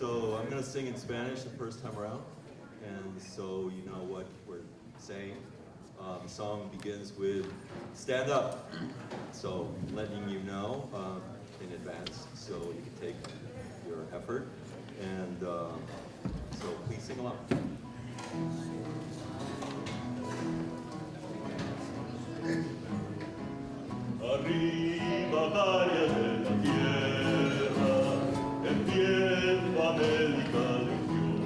So I'm going to sing in Spanish the first time around, and so you know what we're saying. Um, the song begins with stand up, so letting you know uh, in advance so you can take your effort, and uh, so please sing along. Arriba angélica legión.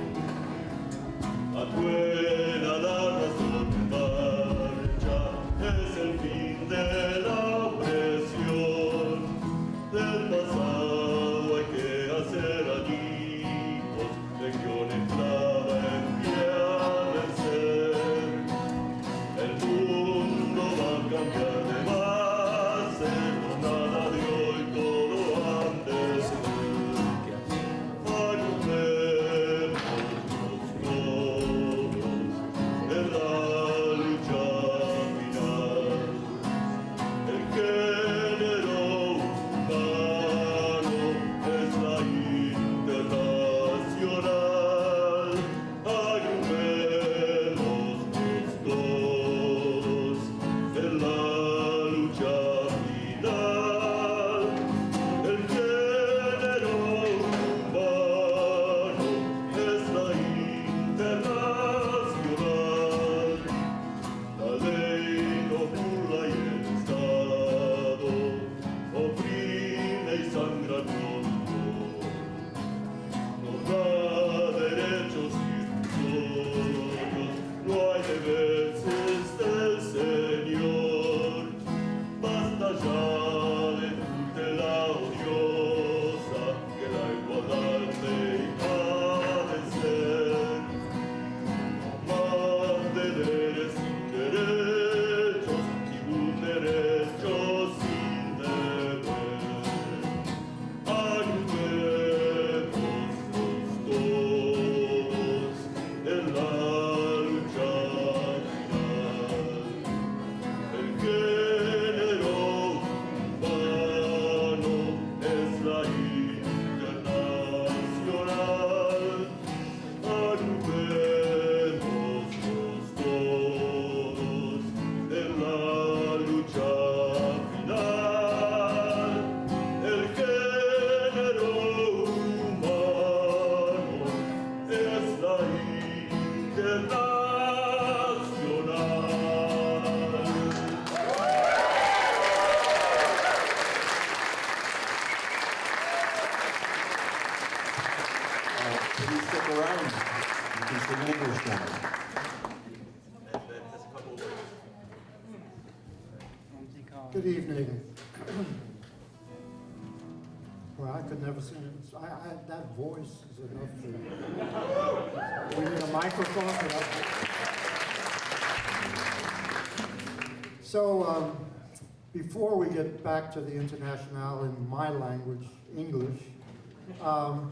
A tu back to the international in my language, English, um,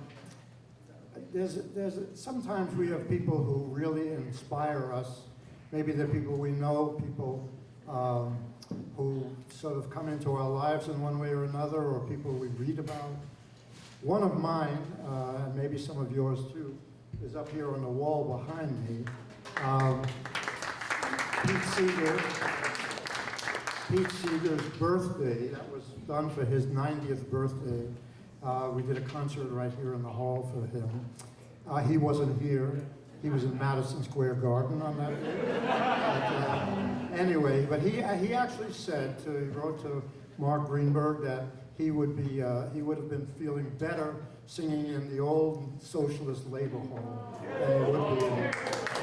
there's, there's, sometimes we have people who really inspire us. Maybe they're people we know, people um, who sort of come into our lives in one way or another, or people we read about. One of mine, uh, and maybe some of yours too, is up here on the wall behind me. Um, Pete Seeger, Pete Seeger's birthday, that was done for his 90th birthday. Uh, we did a concert right here in the hall for him. Uh, he wasn't here. He was in Madison Square Garden on that day. But, uh, anyway, but he, he actually said, to, he wrote to Mark Greenberg that he would be, uh, he would have been feeling better singing in the old socialist labor hall than he would be in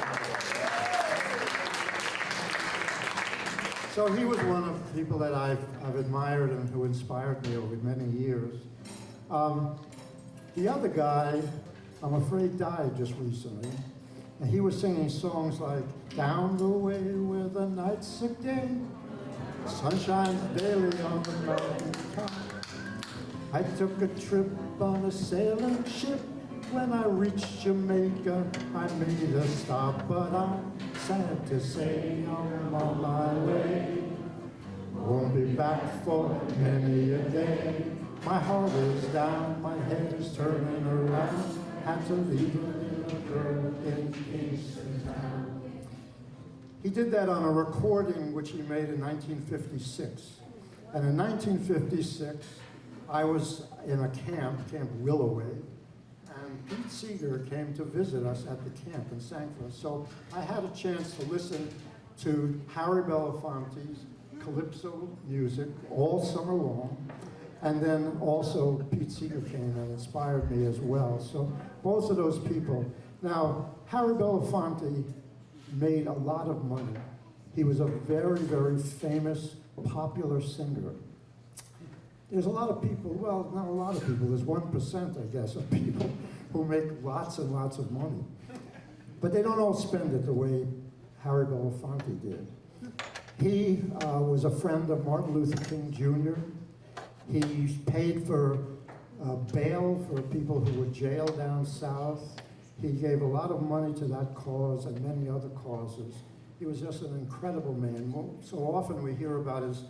So he was one of the people that I've, I've admired and who inspired me over many years. Um, the other guy, I'm afraid, died just recently. And he was singing songs like, Down the way where the night's sick day, sun shines daily on the mountain top. I took a trip on a sailing ship. When I reached Jamaica, I made a stop, but I'm sad to say I'm on my way. Won't be back for many a day. My heart is down, my head is turning around. had to leave a little girl in town. He did that on a recording which he made in 1956. And in 1956, I was in a camp, Camp Willoway, Pete Seeger came to visit us at the camp and sang for us. So I had a chance to listen to Harry Belafonte's calypso music all summer long. And then also Pete Seeger came and inspired me as well. So both of those people. Now, Harry Belafonte made a lot of money. He was a very, very famous, popular singer. There's a lot of people, well, not a lot of people, there's 1%, I guess, of people who make lots and lots of money. But they don't all spend it the way Harry Belafonte did. He uh, was a friend of Martin Luther King Jr. He paid for uh, bail for people who were jailed down south. He gave a lot of money to that cause and many other causes. He was just an incredible man. So often we hear about his,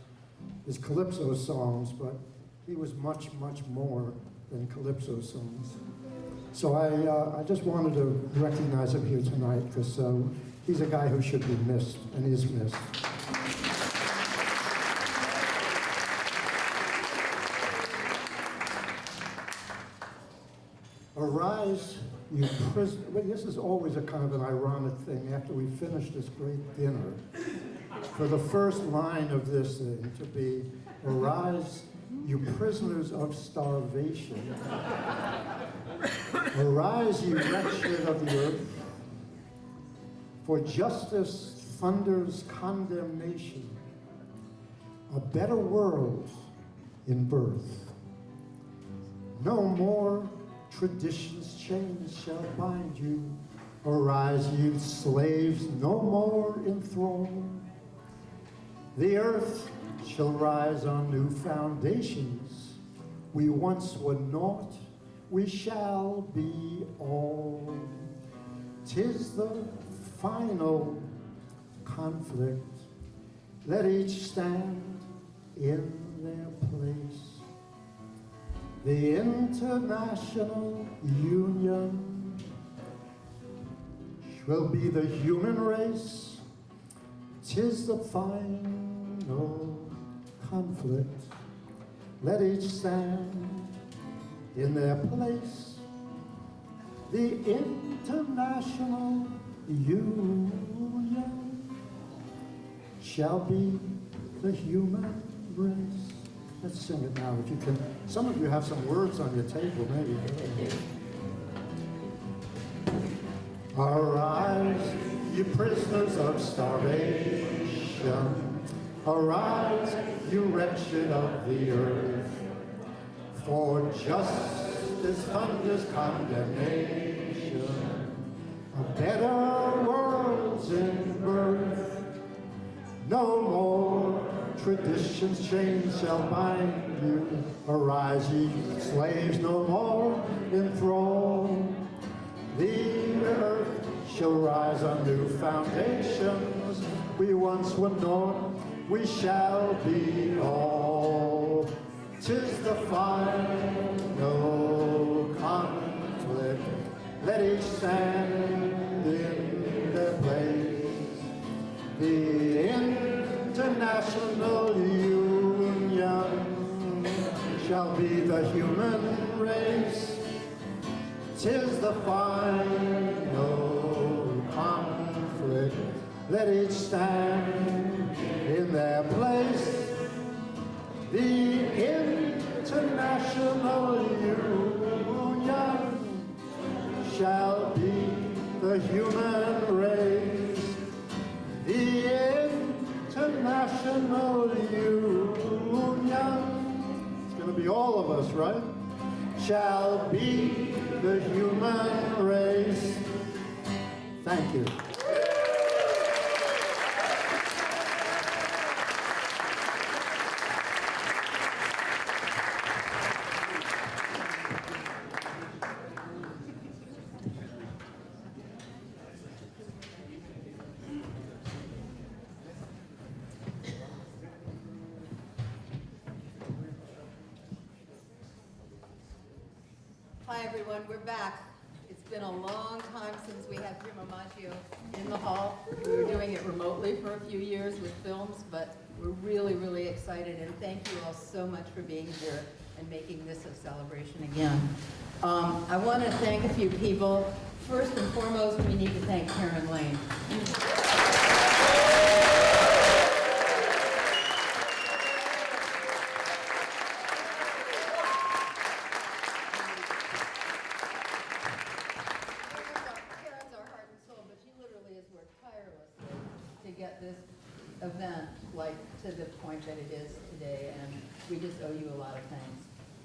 his calypso songs, but he was much, much more than calypso songs. So I, uh, I just wanted to recognize him here tonight because uh, he's a guy who should be missed and is missed. Arise, you prisoner. Well, this is always a kind of an ironic thing after we finish this great dinner. For the first line of this thing to be, Arise, you prisoners of starvation. Arise, you wretched of the earth. For justice thunders condemnation. A better world in birth. No more traditions chains shall bind you. Arise, you slaves, no more enthroned. The earth shall rise on new foundations. We once were naught, we shall be all. Tis the final conflict. Let each stand in their place. The International Union will be the human race. Tis the final conflict. Let each stand in their place. The International Union shall be the human race. Let's sing it now, if you can. Some of you have some words on your table, maybe. Arise, you prisoners of starvation. Arise, you wretched of the earth. For justice thunders condemnation. A better world's in birth. No more traditions chains shall bind you. Arise, ye slaves, no more enthralled. The earth shall rise on new foundations. We once were naught, we shall be all. Tis the final conflict. Let each stand in their place. The International Union shall be the human race. Tis the final conflict. Let each stand in their place. International Union shall be the human race. The International Union, it's going to be all of us, right? Shall be the human race. Thank you. Hi, everyone, we're back. It's been a long time since we had Primo Maggio in the hall. We were doing it remotely for a few years with films, but we're really, really excited, and thank you all so much for being here and making this a celebration again. Um, I want to thank a few people. First and foremost, we need to thank Karen Lane. Karen's our heart and soul, but she literally has worked tirelessly to get this event like to the point that it is today, and we just owe you a lot of thanks.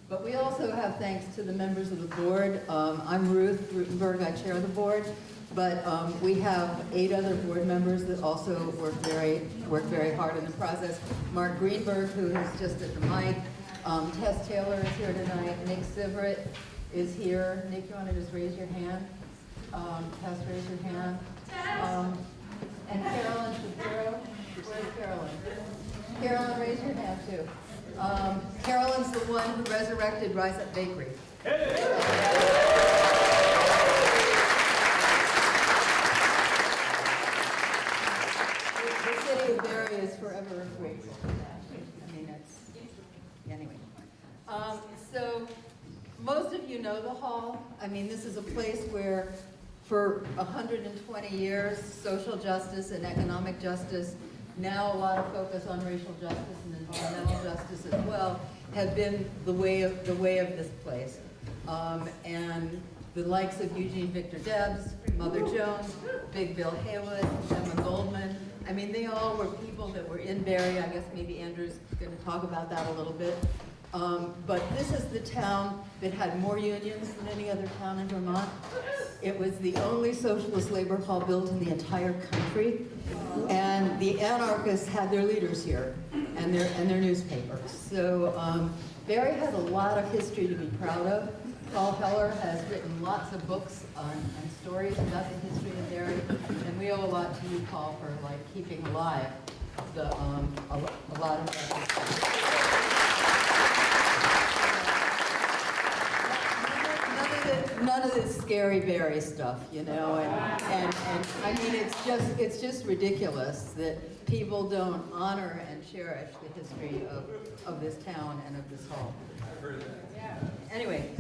But we also have thanks to the members of the board. Um, I'm Ruth Rutenberg, I chair the board, but um, we have eight other board members that also work very, work very hard in the process. Mark Greenberg, who is just at the mic, um, Tess Taylor is here tonight, Nick Siverett is here. Nick, you want to just raise your hand? Um, Tess, raise your hand. Um, and Carolyn Shapiro, where's Carolyn? Carolyn, raise your hand too. Um, Carolyn's the one who resurrected Rise Up Bakery. The the city of Barre is forever grateful for that. I mean, it's, anyway. Um, so, most of you know the hall. I mean, this is a place where, for 120 years, social justice and economic justice, now a lot of focus on racial justice and environmental justice as well, have been the way of, the way of this place. Um, and the likes of Eugene Victor Debs, Mother Jones, Big Bill Haywood, Emma Goldman, I mean, they all were people that were in Barre. I guess maybe Andrew's going to talk about that a little bit. Um, but this is the town that had more unions than any other town in Vermont. It was the only socialist labor hall built in the entire country. And the anarchists had their leaders here and their, and their newspapers. So um, Barre has a lot of history to be proud of. Paul Heller has written lots of books on, and stories about the history of Barre. And we owe a lot to you, Paul, for like keeping alive the, um, a, a lot of that history. None of the- None of this scary Barre stuff, you know, and, and, and, I mean, it's just, it's just ridiculous that people don't honor and cherish the history of, of this town and of this hall. I've heard that. Anyway,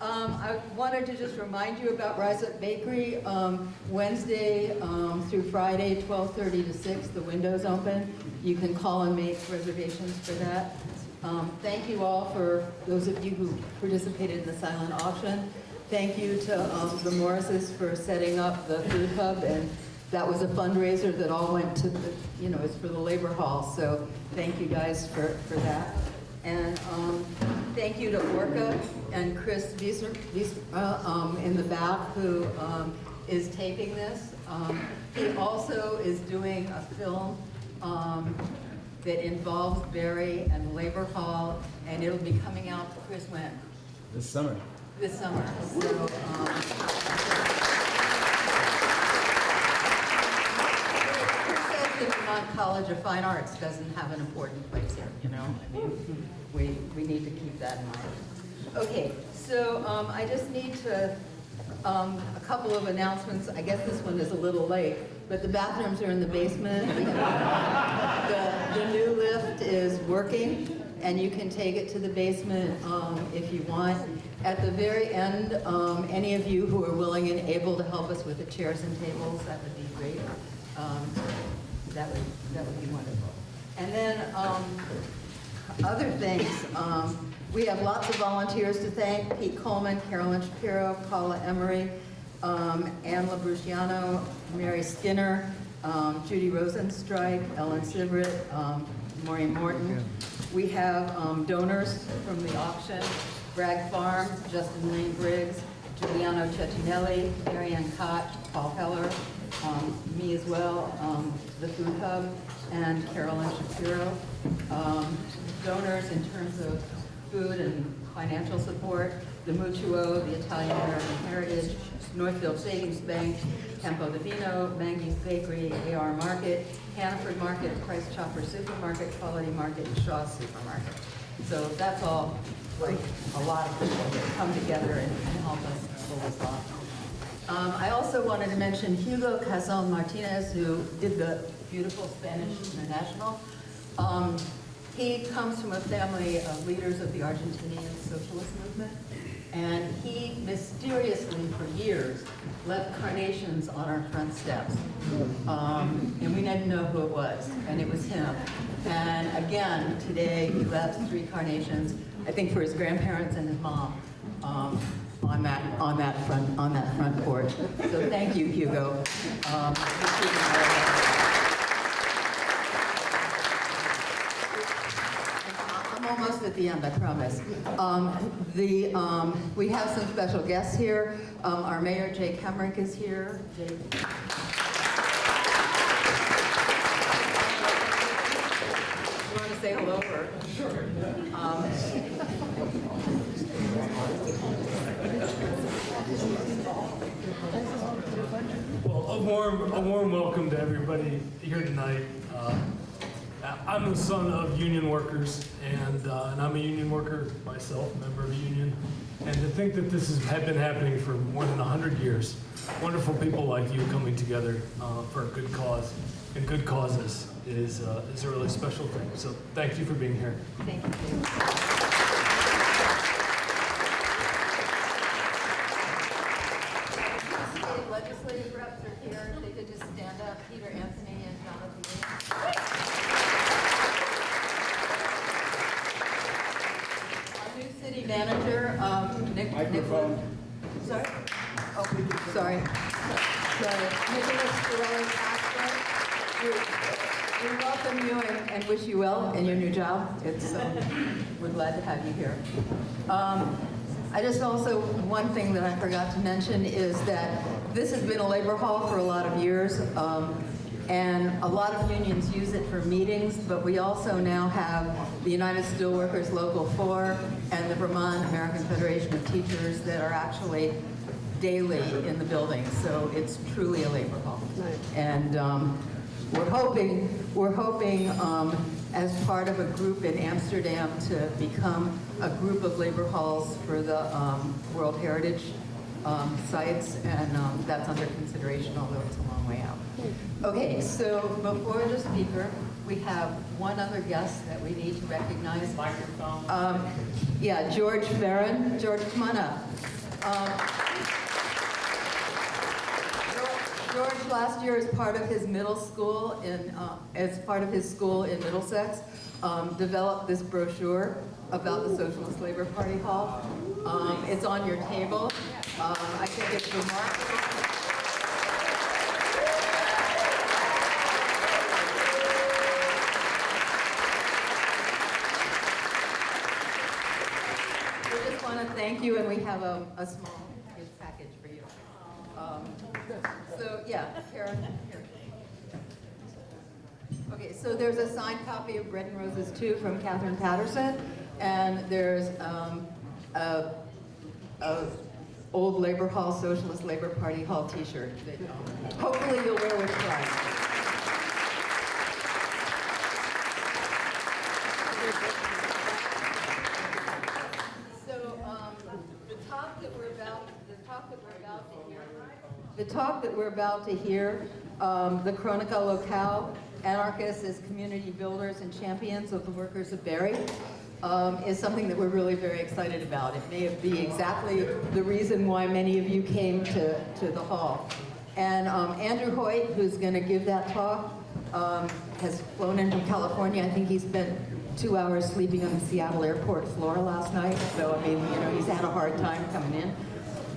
um, I wanted to just remind you about Rise Up Bakery. Um, Wednesday, um, through Friday, twelve-thirty to six, the window's open. You can call and make reservations for that. Um, thank you all for those of you who participated in the silent auction. Thank you to, um, the Morrises for setting up the food hub, and that was a fundraiser that all went to the, you know, it's for the Labor Hall, so thank you guys for, for that. And um, thank you to Orca and Chris Wieser, uh, um, in the back who um, is taping this. Um, He also is doing a film um, that involves Barre and Labor Hall, and it'll be coming out, Chris, when? This summer. This summer. So, um, Who says the Vermont College of Fine Arts doesn't have an important place here, you know? I mean, we, we need to keep that in mind. Okay, so um, I just need to, um, a couple of announcements. I guess this one is a little late, but the bathrooms are in the basement. The, the new lift is working, and you can take it to the basement um, if you want. At the very end, um, any of you who are willing and able to help us with the chairs and tables, that would be great. Um, That would, that would be wonderful. And then, um, other things, um, we have lots of volunteers to thank, Pete Coleman, Carolyn Shapiro, Paula Emery, um, Ann Labruciano, Mary Skinner, um, Judy Rosenstrike, Ellen Sivert, um, Maureen Morton. We have um, donors from the auction, Bragg Farm, Justin Lane Briggs, Giuliano Cecchinelli, Marianne Koch, Paul Heller, um, me as well, um, the Food Hub, and Carolyn Shapiro. Um, Donors in terms of food and financial support, the Mutuo, the Italian American Heritage, Northfield Savings Bank, Campo de Vino, Mangy's Bakery, AR Market, Hannaford Market, Price Chopper Supermarket, Quality Market, and Shaw's Supermarket. So that's all, like, a lot of people that come together and and help us pull this off. Um, I also wanted to mention Hugo Cazon Martinez, who did the beautiful Spanish International. Um, he comes from a family of leaders of the Argentinian socialist movement, and he mysteriously, for years, left carnations on our front steps. Um, and we didn't know who it was, and it was him. And again, today, he left three carnations, I think for his grandparents and his mom, um, on that, on that front, on that front porch. So thank you, Hugo. Um, for keeping our- I'm almost at the end, I promise. Um, the, um, we have some special guests here. Um, our mayor, Jake Hemmerick, is here. Jay. You want to say hello or? Sure. Well, a warm, a warm welcome to everybody here tonight. Uh, I'm the son of union workers, and, uh, and I'm a union worker myself, member of a union. And to think that this has had been happening for more than 100 years, wonderful people like you coming together uh, for a good cause and good causes is, uh, is a really special thing. So thank you for being here. Thank you. State legislative reps are here. If they could just stand up, Peter Anthony and Jonathan Williams. Our new city manager, um, Nick. Microphone. Sorry? Oh, sorry. Sorry. Nicholas Ferrelli Castro. We we welcome you and and wish you well in your new job. It's, um, we're glad to have you here. Um, I just also, one thing that I forgot to mention is that this has been a labor hall for a lot of years. um, And a lot of unions use it for meetings, but we also now have the United Steelworkers Local 4 and the Vermont American Federation of Teachers that are actually daily in the building, so it's truly a labor hall. And um, we're hoping, we're hoping um, as part of a group in Amsterdam to become a group of labor halls for the um, World Heritage um, sites, and um, that's under consideration, although it's a long way out. Okay, so before the speaker, we have one other guest that we need to recognize. Microphone. Um, yeah, George Farron. George, come on up. George last year, as part of his middle school in, uh, as part of his school in Middlesex, um, developed this brochure about the Socialist Labor Party Hall. Um, it's on your table. Um, I think it's remarkable. Thank you, and we have a, a small gift package for you. Um, So, yeah, Karen, here. Okay, so there's a signed copy of Bread and Roses 2 from Catherine Patterson, and there's um, a, a old Labor Hall, Socialist Labor Party Hall t-shirt that hopefully you'll wear with pride. So, um, the talk that we're about, the talk that we're about to hear, the talk that we're about to hear, um, the Cronaca Locale, anarchists as community builders and champions of the workers of Barry, um, is something that we're really very excited about. It may be exactly the reason why many of you came to, to the hall. And um, Andrew Hoyt, who's going to give that talk, um, has flown in from California. I think he spent two hours sleeping on the Seattle airport floor last night. So, I mean, you know, he's had a hard time coming in.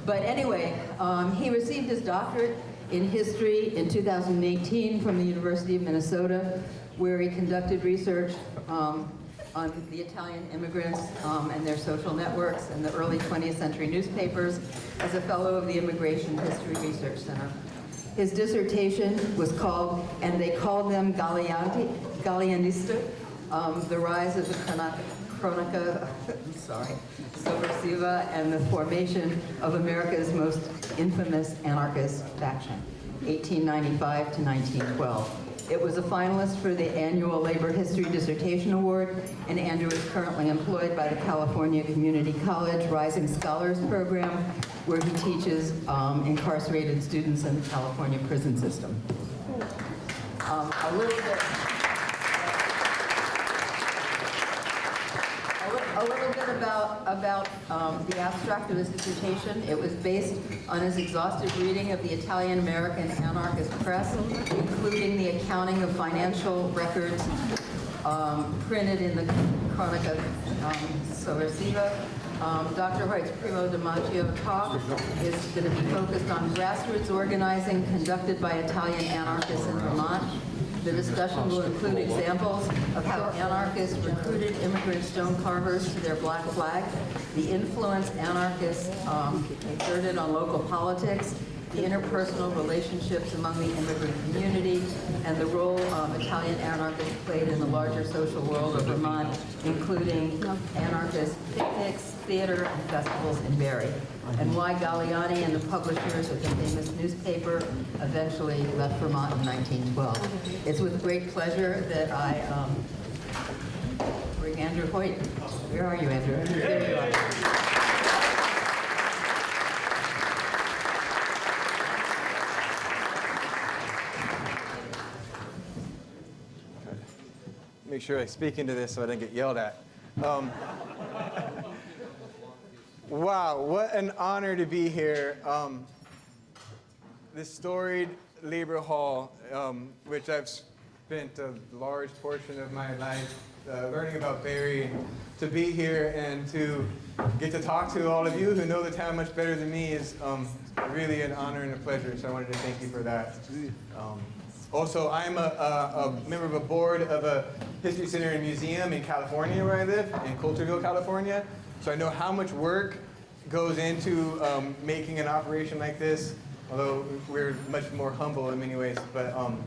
But anyway, um, he received his doctorate in history in 2018 from the University of Minnesota, where he conducted research um, on the Italian immigrants um, and their social networks and the early 20th century newspapers as a fellow of the Immigration History Research Center. His dissertation was called, and they called them Gallianti, Gallianista, um, the rise of the Cronaca, Cronaca sorry, Sovversiva and the formation of America's most infamous anarchist faction, 1895 to 1912. It was a finalist for the annual Labor History Dissertation Award, and Andrew is currently employed by the California Community College Rising Scholars Program, where he teaches um, incarcerated students in the California prison system. Um, A little bit, a little bit about, about um, the abstract of his dissertation. It was based on his exhaustive reading of the Italian-American anarchist press, including the accounting of financial records um, printed in the Cronaca um. Um, Dr. White's Primo DiMaggio talk is going to be focused on grassroots organizing conducted by Italian anarchists in Vermont. The discussion will include examples of how anarchists recruited immigrant stone carvers to their black flag, the influence anarchists um, exerted on local politics, the interpersonal relationships among the immigrant community, and the role um, Italian anarchists played in the larger social world of Vermont, including anarchist picnics, theater, and festivals in Barre, and why Galleani and the publishers of the famous newspaper eventually left Vermont in 1912. It's with great pleasure that I um, bring Andrew Hoyt. Where are you, Andrew? There you are. Make sure I speak into this so I don't get yelled at. Um, wow, what an honor to be here. Um, this storied Labor Hall, um, which I've spent a large portion of my life uh, learning about Barre, to be here and to get to talk to all of you who know the town much better than me is um, really an honor and a pleasure. So I wanted to thank you for that. Um, also, I'm a, a, a member of a board of a history center and museum in California where I live, in Coulterville, California. So I know how much work goes into um, making an operation like this, although we're much more humble in many ways, but um,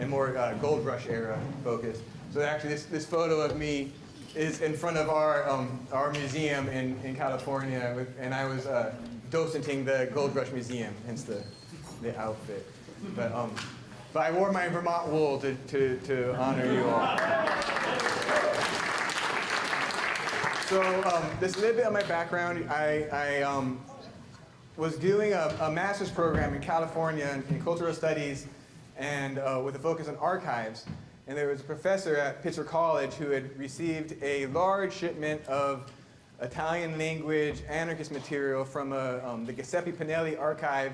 and more uh, gold rush era focused. So actually this, this photo of me is in front of our, um, our museum in, in California, and I was uh, docenting the Gold Rush Museum, hence the, the outfit. But, um, but I wore my Vermont wool to, to, to honor you all. So um, this little bit of my background. I, I um, was doing a, a master's program in California in, cultural studies and uh, with a focus on archives. And there was a professor at Pitzer College who had received a large shipment of Italian language anarchist material from a, um, the Giuseppe Pinelli archive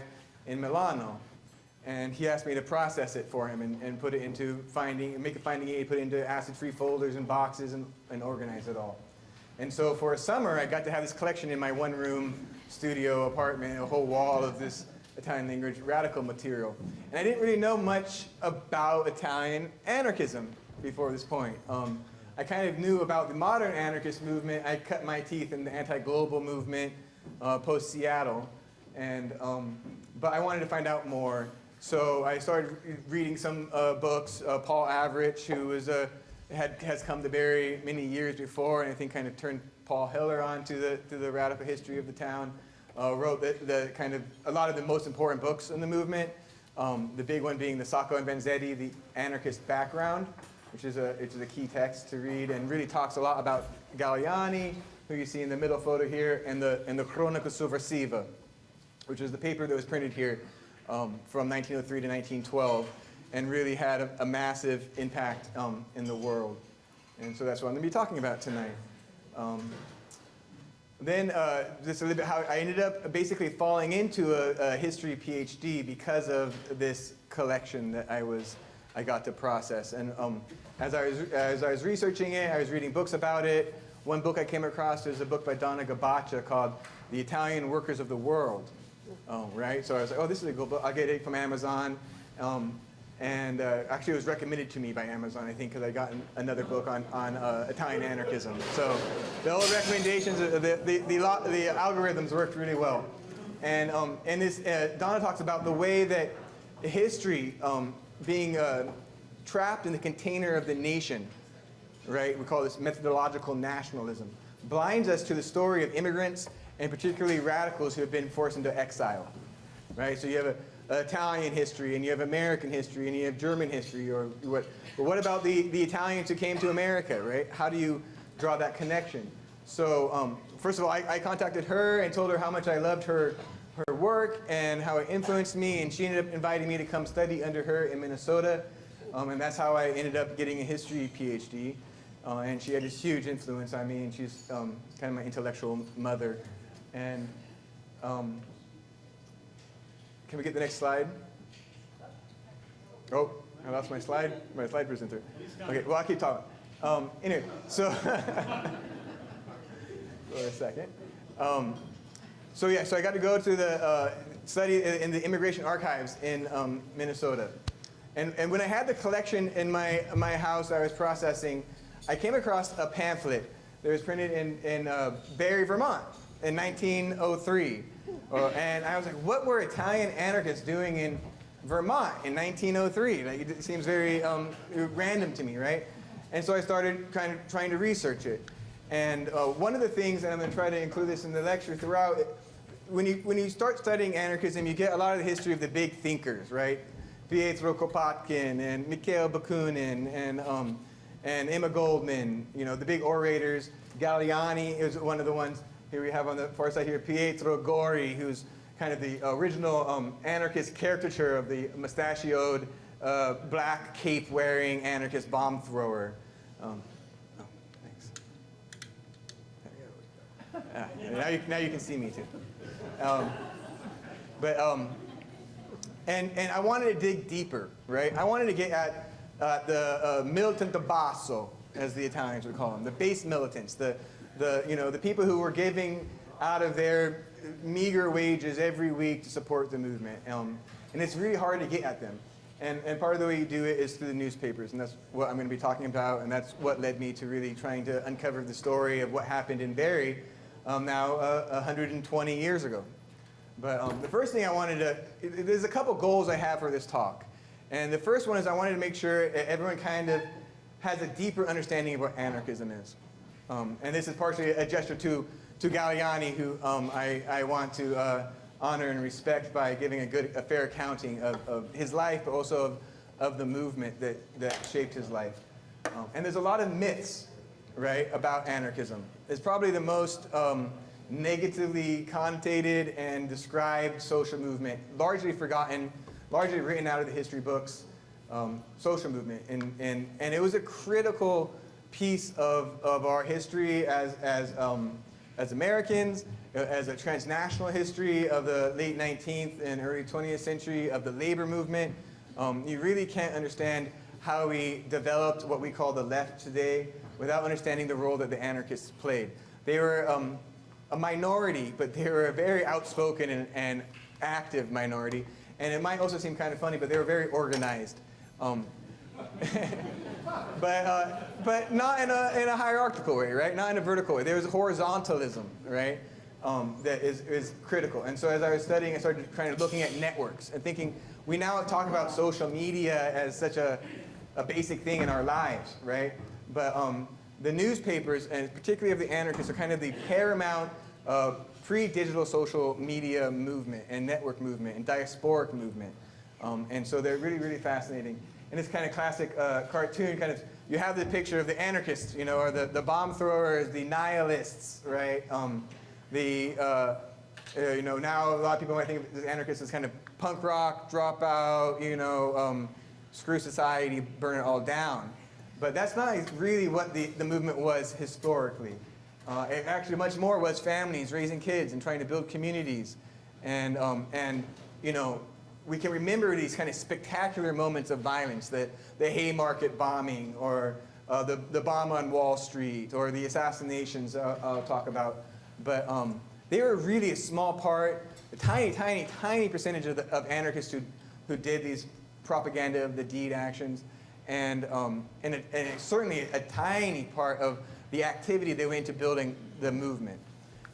in Milano. And he asked me to process it for him and, and put it into finding, make a finding aid, put it into acid-free folders and boxes and, and organize it all. And so for a summer, I got to have this collection in my one-room studio apartment, a whole wall of this Italian language radical material. And I didn't really know much about Italian anarchism before this point. Um, I kind of knew about the modern anarchist movement. I cut my teeth in the anti-global movement uh, post-Seattle. And, um, but I wanted to find out more. So I started reading some uh, books. Uh, Paul Avrich, who was a had, has come to Barre many years before, and I think kind of turned Paul Heller on to the, to the radical history of the town. Uh, wrote the, the, kind of a lot of the most important books in the movement. Um, the big one being the Sacco and Vanzetti, the anarchist background, which is a which is a key text to read, and really talks a lot about Galleani, who you see in the middle photo here, and the and the Sovversiva, which is the paper that was printed here um, from 1903 to 1912 and really had a, a massive impact um, in the world. And so that's what I'm going to be talking about tonight. Um, then uh, just a little bit how I ended up basically falling into a, a, history PhD because of this collection that I was I got to process. And um, as I was as I was researching it, I was reading books about it. One book I came across is a book by Donna Gabaccia called "The Italian Workers of the World." Oh, right. So I was like, oh, this is a good book. I'll get it from Amazon. Um, and uh, actually, it was recommended to me by Amazon, I think, because I got another book on, on uh, Italian anarchism. So the old recommendations, uh, the, the, the, the, algorithms worked really well. And, um, and this, uh, Donna talks about the way that history um, being uh, trapped in the container of the nation, right? We call this methodological nationalism, blinds us to the story of immigrants and particularly radicals who have been forced into exile, right? So you have a, Italian history, and you have American history, and you have German history, or what? But what about the, the Italians who came to America, right? How do you draw that connection? So um, first of all, I, I contacted her and told her how much I loved her, her work and how it influenced me, and she ended up inviting me to come study under her in Minnesota, um, and that's how I ended up getting a history PhD. Uh, and she had this huge influence on me, and she's um, kind of my intellectual mother. And um, can we get the next slide? Oh, I lost my slide, my slide presenter. Okay, well, I'll keep talking. Um, anyway, so, for a second. Um, so yeah, so I got to go to the uh, study in the immigration archives in um, Minnesota. And, and when I had the collection in my, my house I was processing, I came across a pamphlet that was printed in, in uh, Barre, Vermont in 1903. Uh, and I was like, what were Italian anarchists doing in Vermont in 1903? Like, it seems very um, random to me, right? And so I started kind of trying to research it. And uh, one of the things, and I'm going to try to include this in the lecture throughout, when you, when you start studying anarchism, you get a lot of the history of the big thinkers, right? Pietro Kropotkin and Mikhail Bakunin and, um, and Emma Goldman, you know, the big orators. Galleani is one of the ones here we have on the far side here, Pietro Gori, who's kind of the original um, anarchist caricature of the mustachioed, uh, black cape-wearing anarchist bomb thrower. Um, oh, thanks. Ah, now, you, now you can see me too. Um, but um, and and I wanted to dig deeper, right? I wanted to get at uh, the uh, militant basso, as the Italians would call them, the base militants, the the you know the people who were giving out of their meager wages every week to support the movement. Um, and it's really hard to get at them. And, and part of the way you do it is through the newspapers, and that's what I'm going to be talking about, and that's what led me to really trying to uncover the story of what happened in Barre um, now uh, 120 years ago. But um, the first thing I wanted to, there's a couple goals I have for this talk. And the first one is I wanted to make sure everyone kind of has a deeper understanding of what anarchism is. Um, and this is partially a gesture to, to Galleani, who um, I, I want to uh, honor and respect by giving a good, a fair accounting of, of his life, but also of, of the movement that, that shaped his life. Um, and there's a lot of myths, right, about anarchism. It's probably the most um, negatively connotated and described social movement, largely forgotten, largely written out of the history books, um, social movement. And, and, and it was a critical piece of, of our history as, as, um, as Americans, as a transnational history of the late 19th and early 20th century of the labor movement. Um, you really can't understand how we developed what we call the left today without understanding the role that the anarchists played. They were um, a minority, but they were a very outspoken and, and, active minority. And it might also seem kind of funny, but they were very organized. Um, but, uh, but not in a, in a hierarchical way, right? Not in a vertical way. There's horizontalism, right? Um, that is, is critical. And so as I was studying, I started kind of looking at networks and thinking, we now talk about social media as such a, a basic thing in our lives, right? But um, the newspapers, and particularly of the anarchists, are kind of the paramount uh, pre-digital social media movement and network movement and diasporic movement. Um, and so they're really, really fascinating. And it's kind of classic uh, cartoon kind of, you have the picture of the anarchists, you know, or the, the bomb throwers, the nihilists, right? Um, the, uh, uh, you know, now a lot of people might think of anarchists as kind of punk rock, dropout, you know, um, screw society, burn it all down. But that's not really what the, the movement was historically. Uh, it actually much more was families raising kids and trying to build communities. And, um, and you know, we can remember these kind of spectacular moments of violence, that the, the Haymarket bombing or uh, the, the bomb on Wall Street or the assassinations uh, I'll talk about. But um, they were really a small part, a tiny, tiny, tiny percentage of, the, of anarchists who, who did these propaganda of the deed actions. And, um, and, and certainly a tiny part of the activity that went into building the movement.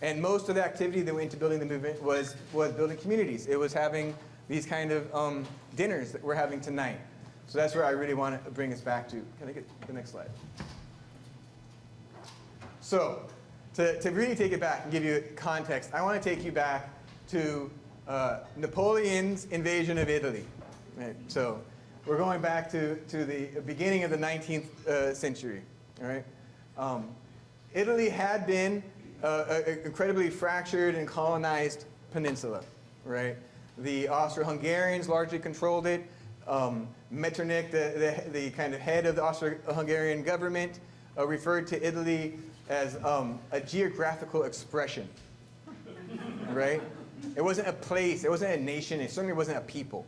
And most of the activity that went into building the movement was, was building communities. It was having these kind of um, dinners that we're having tonight. So that's where I really want to bring us back to. Can I get the next slide? So to, to really take it back and give you context, I want to take you back to uh, Napoleon's invasion of Italy. Right? So we're going back to, to the beginning of the 19th uh, century. All right? Um, Italy had been uh, an incredibly fractured and colonized peninsula. Right? The Austro-Hungarians largely controlled it. Um, Metternich, the, the, the kind of head of the Austro-Hungarian government, uh, referred to Italy as um, a geographical expression, right? It wasn't a place, it wasn't a nation, it certainly wasn't a people,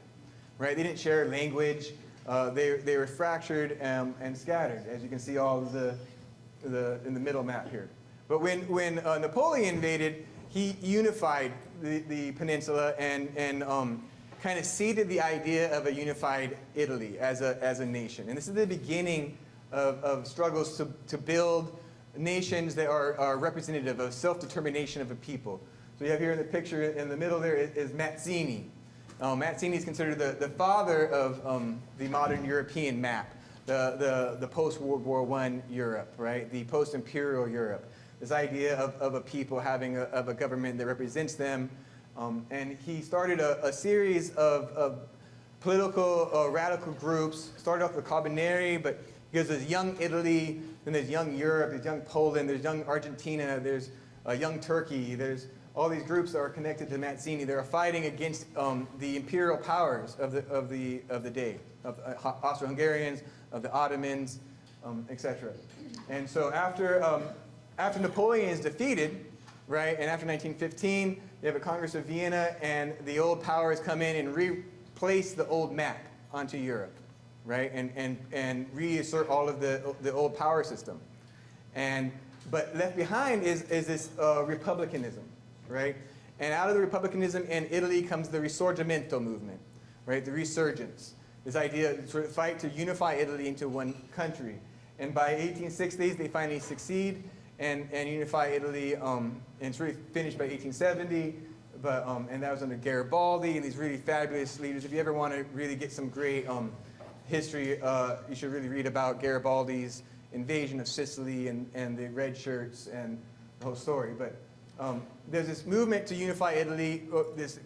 right? They didn't share language, uh, they, they were fractured um, and scattered, as you can see all the, the, in the middle map here. But when, when uh, Napoleon invaded, he unified the, the peninsula and, and um, kind of seeded the idea of a unified Italy as a, as a nation. And this is the beginning of, of struggles to, to build nations that are, are representative of self-determination of a people. So you have here in the picture in the middle there is, is Mazzini. Um, Mazzini is considered the, the father of um, the modern European map, the, the, the post-World War I Europe, right? The post-imperial Europe. This idea of, of a people having a, of a government that represents them. Um, and he started a, a series of, of political uh, radical groups. Started off with Carbonari, but because there's young Italy, then there's young Europe, there's young Poland, there's young Argentina, there's uh, young Turkey, there's all these groups that are connected to Mazzini. They're fighting against um, the imperial powers of the, of the, of the day, of uh, Austro-Hungarians, of the Ottomans, um, etc. And so after, um, after Napoleon is defeated, right, and after 1915, you have a Congress of Vienna, and the old powers come in and replace the old map onto Europe right? And, and, and reassert all of the, the old power system. And, but left behind is, is this uh, republicanism, right? And out of the republicanism in Italy comes the Risorgimento movement, right? The resurgence. This idea, of fight to unify Italy into one country. And by 1860s, they finally succeed and, and unify Italy. Um, and it's really finished by 1870. But, um, and that was under Garibaldi and these really fabulous leaders. If you ever want to really get some great um, history, uh, you should really read about Garibaldi's invasion of Sicily and, and the red shirts and the whole story. But um, there's this movement to unify Italy, uh, this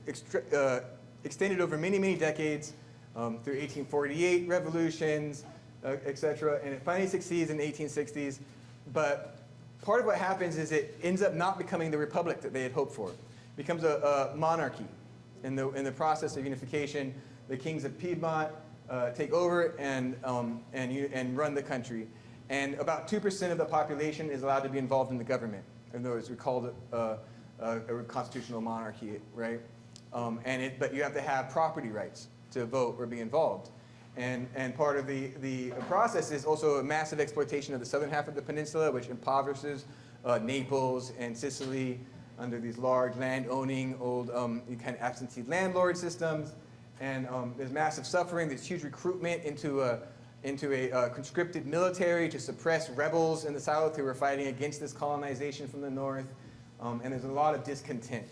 uh, extended over many, many decades um, through 1848 revolutions, uh, etc. And it finally succeeds in the 1860s. But part of what happens is it ends up not becoming the republic that they had hoped for. It becomes a, a monarchy in the, in the process of unification. The kings of Piedmont uh, take over and, um, and, and run the country. And about 2% of the population is allowed to be involved in the government. In other words, we call it a, a, a constitutional monarchy, right? Um, and it, but you have to have property rights to vote or be involved. And, and part of the, the process is also a massive exploitation of the southern half of the peninsula, which impoverishes uh, Naples and Sicily under these large land-owning, old um, kind of absentee landlord systems. And um, there's massive suffering, there's huge recruitment into a, into a uh, conscripted military to suppress rebels in the south who were fighting against this colonization from the north. Um, and there's a lot of discontent.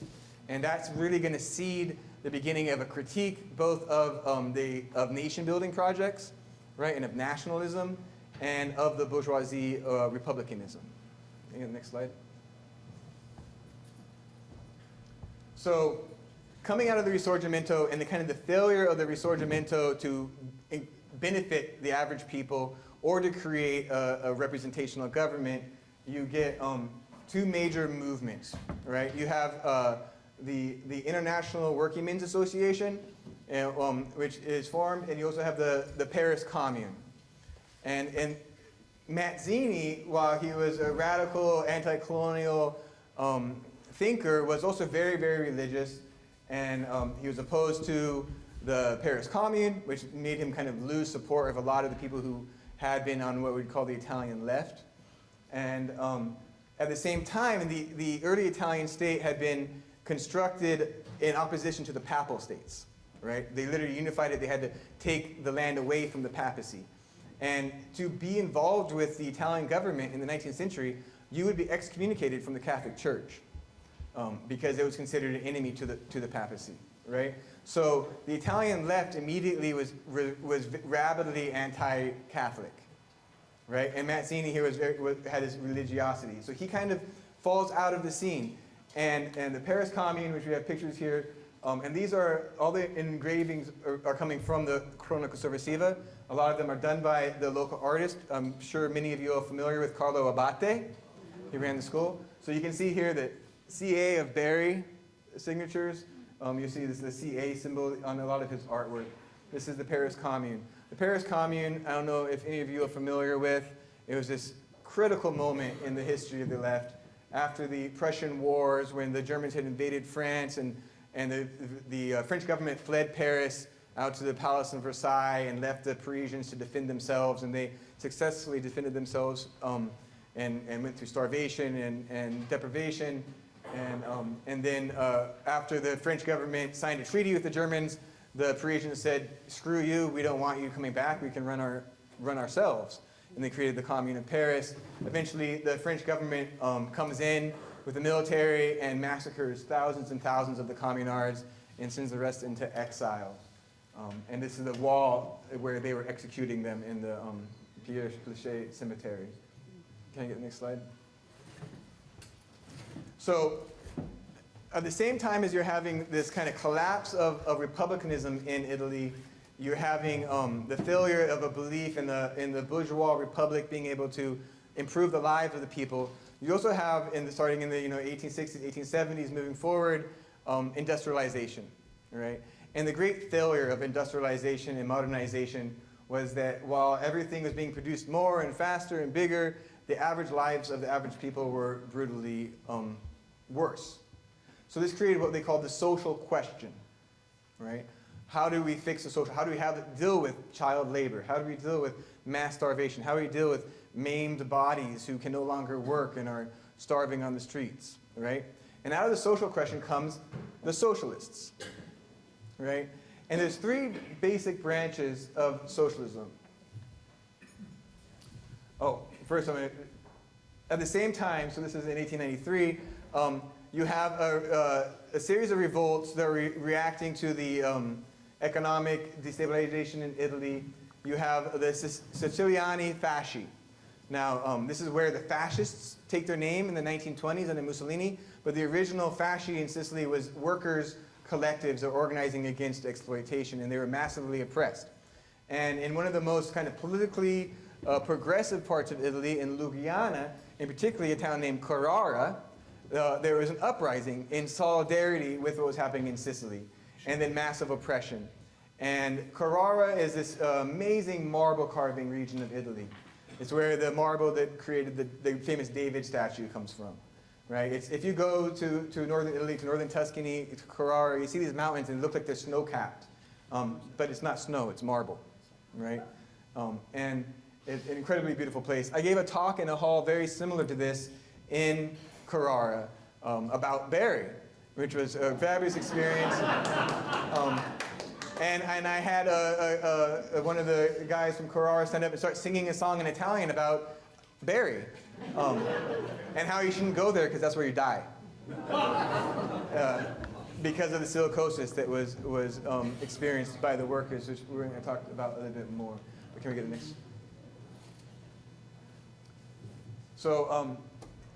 And that's really going to seed the beginning of a critique both of, um, the, of nation building projects, right, and of nationalism, and of the bourgeoisie uh, republicanism. Next slide. So coming out of the Risorgimento and the kind of the failure of the Risorgimento to benefit the average people or to create a, a representational government, you get um, two major movements, right? You have uh, the, the International Working Men's Association, um, which is formed, and you also have the, the Paris Commune. And, and Mazzini, while he was a radical anti-colonial um, thinker, was also very, very religious and um, he was opposed to the Paris Commune, which made him kind of lose support of a lot of the people who had been on what we'd call the Italian left. And um, at the same time, the, the early Italian state had been constructed in opposition to the papal states, right? They literally unified it. They had to take the land away from the papacy. And to be involved with the Italian government in the 19th century, you would be excommunicated from the Catholic Church um, because it was considered an enemy to the, to the papacy, right? So the Italian left immediately was, was rabidly anti-Catholic, right? And Mazzini here was very, had his religiosity. So he kind of falls out of the scene. And, and the Paris Commune, which we have pictures here, Um, and these are, all the engravings are, are coming from the Cronaca Sovversiva. A lot of them are done by the local artist. I'm sure many of you are familiar with Carlo Abate. He ran the school. So you can see here that CA of Barre signatures. Um, you see this the CA symbol on a lot of his artwork. This is the Paris Commune. The Paris Commune, I don't know if any of you are familiar with, it was this critical moment in the history of the left after the Prussian Wars when the Germans had invaded France and, and the, the uh, French government fled Paris out to the Palace in Versailles and left the Parisians to defend themselves and they successfully defended themselves um, and, and went through starvation and, and deprivation. And, um, and then uh, after the French government signed a treaty with the Germans, the Parisians said, screw you, we don't want you coming back, we can run, our, run ourselves. And they created the Commune of Paris. Eventually, the French government um, comes in with the military and massacres thousands and thousands of the communards and sends the rest into exile. Um, and this is the wall where they were executing them in the um, Père Lachaise cemetery. Can I get the next slide? So at the same time as you're having this kind of collapse of, of republicanism in Italy, you're having um, the failure of a belief in the, in the bourgeois republic being able to improve the lives of the people. You also have, in the, starting in the you know, 1860s, 1870s, moving forward, um, industrialization, right? And the great failure of industrialization and modernization was that while everything was being produced more and faster and bigger, the average lives of the average people were brutally um, worse. So this created what they called the social question, right? How do we fix the social, how do we have deal with child labor? How do we deal with mass starvation? How do we deal with maimed bodies who can no longer work and are starving on the streets, right? And out of the social question comes the socialists, right? And there's three basic branches of socialism. Oh, first I'm gonna, at the same time, so this is in 1893, um, you have a, a, a, series of revolts that are re reacting to the um, economic destabilization in Italy. You have the Siciliani Fasci. Now, um, this is where the fascists take their name in the 1920s under Mussolini, but the original Fasci in Sicily was workers' collectives are organizing against exploitation, and they were massively oppressed. And in one of the most kind of politically uh, progressive parts of Italy, in Lugano, in particularly a town named Carrara, uh, there was an uprising in solidarity with what was happening in Sicily, and then massive oppression. And Carrara is this uh, amazing marble carving region of Italy. It's where the marble that created the, the famous David statue comes from. Right? It's, if you go to, to northern Italy, to northern Tuscany, to Carrara, you see these mountains and they look like they're snow-capped. Um, but it's not snow, it's marble. Right? Um, and it's an incredibly beautiful place. I gave a talk in a hall very similar to this in Carrara um, about Barre, which was a fabulous experience. Um, and, and I had a, a, a, one of the guys from Carrara stand up and start singing a song in Italian about Barre um, and how you shouldn't go there because that's where you die. Uh, because of the silicosis that was, was um, experienced by the workers, which we're going to talk about a little bit more. But can we get the next? So, um,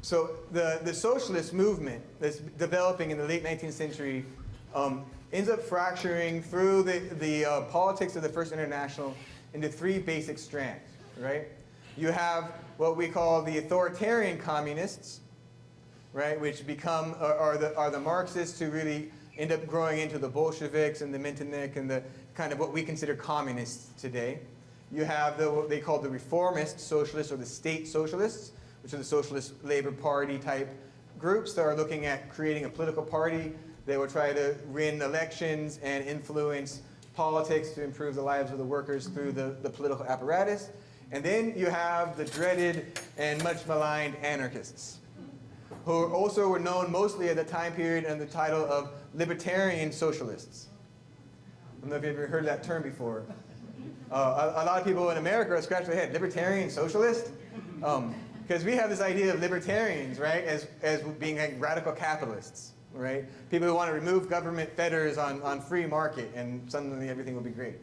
so the, the socialist movement that's developing in the late 19th century um, ends up fracturing through the, the uh, politics of the First International into three basic strands, right? You have what we call the authoritarian communists, right, which become, are, are, the, are the Marxists who really end up growing into the Bolsheviks and the Metternich and the kind of what we consider communists today. You have the, what they call the reformist socialists or the state socialists, which are the Socialist Labor Party type groups that are looking at creating a political party that will try to win elections and influence politics to improve the lives of the workers through the, the political apparatus. And then you have the dreaded and much maligned anarchists, who also were known mostly at the time period under the title of libertarian socialists. I don't know if you've ever heard that term before. Uh, a, a, lot of people in America are scratching their head, libertarian socialist? Because we have this idea of libertarians, right, as, as being like radical capitalists, right? People who want to remove government fetters on, on free market and suddenly everything will be great.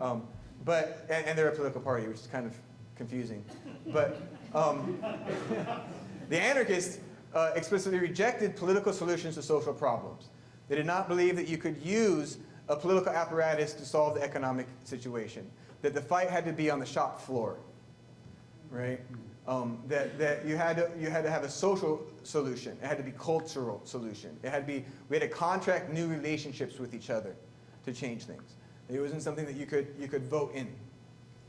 Um, but, and, and, they're a political party, which is kind of confusing. But um, the anarchists uh, explicitly rejected political solutions to social problems. They did not believe that you could use a political apparatus to solve the economic situation, that the fight had to be on the shop floor, right? Um, that that you, had to, you had to have a social solution. It had to be cultural solution. It had to be, we had to contract new relationships with each other to change things. It wasn't something that you could, you could vote in,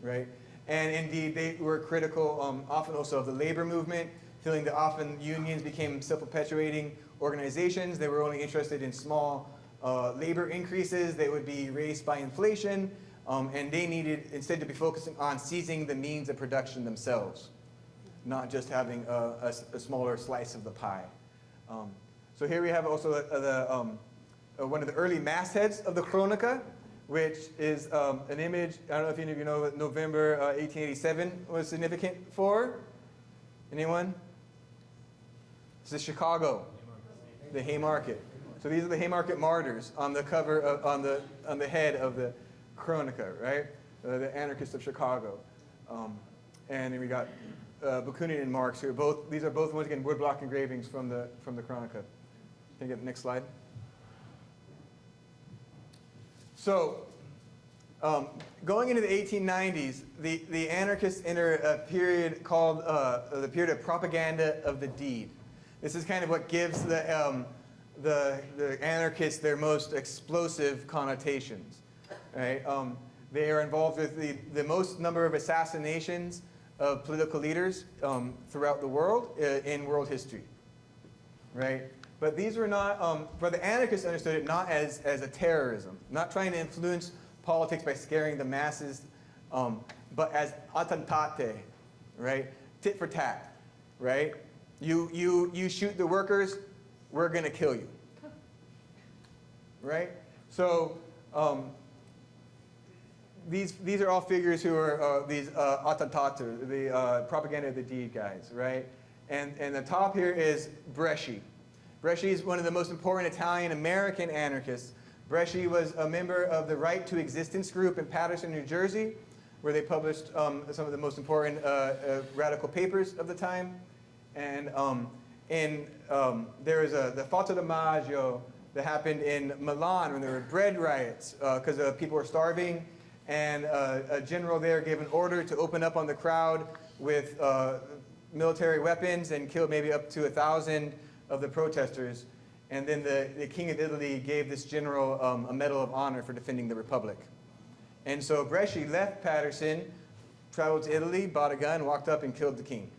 right? And indeed, they were critical um, often also of the labor movement, feeling that often unions became self-perpetuating organizations. They were only interested in small uh, labor increases that would be raised by inflation, um, and they needed instead to be focusing on seizing the means of production themselves, not just having a, a, a smaller slice of the pie. Um, so here we have also the, the, um, uh, one of the early mastheads of the Cronaca, which is um, an image, I don't know if any of you know what November uh, 1887 was significant for. Anyone? This is Chicago, the Haymarket. So these are the Haymarket martyrs on the cover, of, on, the, on the head of the Cronaca, right? Uh, the anarchists of Chicago. Um, and then we got uh, Bakunin and Marx, who are both, these are both, once again, woodblock engravings from the, from the Cronaca. Can you get the next slide? So, um, going into the 1890s, the, the anarchists enter a period called uh, the period of propaganda of the deed. This is kind of what gives the, um, the, the anarchists their most explosive connotations. Right? Um, they are involved with the, the most number of assassinations of political leaders um, throughout the world uh, in world history. Right? But these were not, um, but the anarchists understood it not as, as a terrorism, not trying to influence politics by scaring the masses, um, but as attentate, right? Tit for tat, right? You, you, you shoot the workers, we're going to kill you, right? So um, these, these are all figures who are uh, these uh, attentater, the uh, propaganda of the deed guys, right? And, and the top here is Bresci. Bresci is one of the most important Italian-American anarchists. Bresci was a member of the Right to Existence group in Paterson, New Jersey, where they published um, some of the most important uh, uh, radical papers of the time. And um, in, um, there was a, the Fatti di Maggio that happened in Milan when there were bread riots because uh, people were starving. And uh, a general there gave an order to open up on the crowd with uh, military weapons and killed maybe up to a thousand of the protesters. And then the, the king of Italy gave this general um, a medal of honor for defending the republic. And so Bresci left Paterson, traveled to Italy, bought a gun, walked up and killed the king.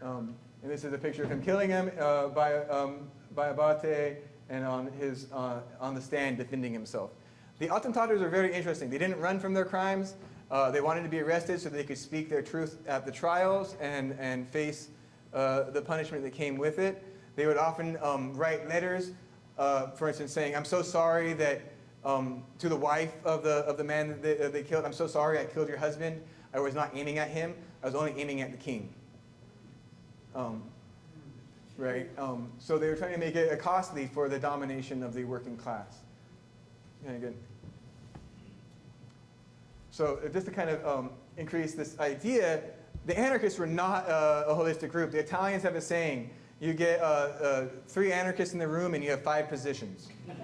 Um, and this is a picture of him killing him uh, by, um, by Abate and on, his, uh, on the stand defending himself. The attentators are very interesting. They didn't run from their crimes. Uh, they wanted to be arrested so they could speak their truth at the trials and, and face uh, the punishment that came with it. They would often um, write letters, uh, for instance, saying, I'm so sorry that, um, to the wife of the, of the man that they, they killed, I'm so sorry I killed your husband. I was not aiming at him. I was only aiming at the king. Um, right? Um, so they were trying to make it costly for the domination of the working class. Okay, good. So uh, just to kind of um, increase this idea, the anarchists were not uh, a holistic group. The Italians have a saying, you get uh, uh, three anarchists in the room and you have five positions.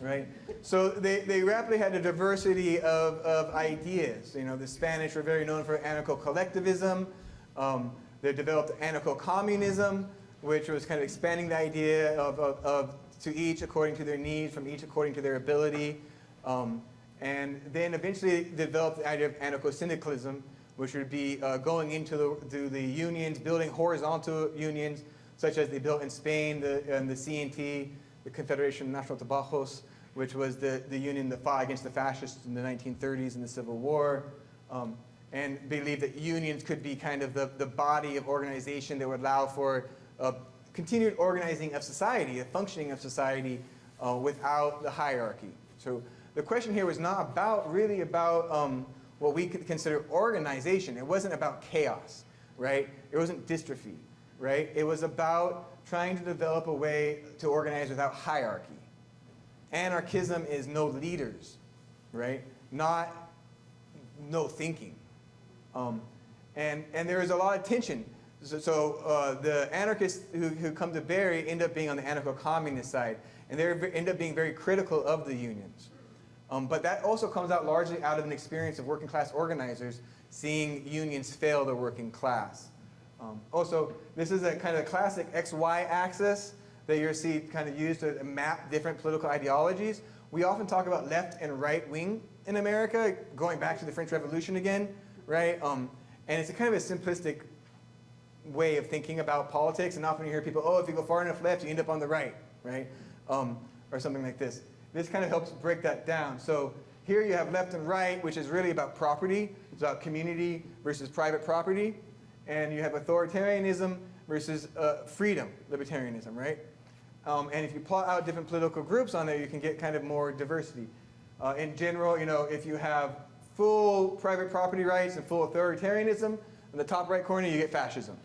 right? So they, they rapidly had a diversity of, of ideas. You know, the Spanish were very known for anarcho-collectivism. Um, they developed anarcho-communism, which was kind of expanding the idea of, of, of, to each according to their needs, from each according to their ability. Um, and then eventually developed the idea of anarcho-syndicalism, which would be uh, going into the, to the unions, building horizontal unions, such as they built in Spain, the, and the CNT, the Confederation of National Trabajos, which was the, the union that fought against the fascists in the 1930s in the Civil War, um, and believed that unions could be kind of the, the body of organization that would allow for uh, continued organizing of society, a functioning of society uh, without the hierarchy. So the question here was not about, really about um, what we could consider organization. It wasn't about chaos, right? It wasn't dystrophy, right? It was about trying to develop a way to organize without hierarchy. Anarchism is no leaders, right? Not no thinking. Um, and, and there is a lot of tension so, so uh, the anarchists who, who come to Barre end up being on the anarcho-communist side, and they end up being very critical of the unions. Um, but that also comes out largely out of an experience of working class organizers seeing unions fail the working class. Um, also, this is a kind of a classic XY axis that you see kind of used to map different political ideologies. We often talk about left and right wing in America, going back to the French Revolution again, right? Um, and it's a kind of a simplistic way of thinking about politics, and often you hear people, oh, if you go far enough left, you end up on the right, right? Um, or something like this. This kind of helps break that down. So here you have left and right, which is really about property. It's about community versus private property. And you have authoritarianism versus uh, freedom, libertarianism, right? Um, and if you plot out different political groups on there, you can get kind of more diversity. Uh, in general, you know, if you have full private property rights and full authoritarianism, in the top right corner, you get fascism,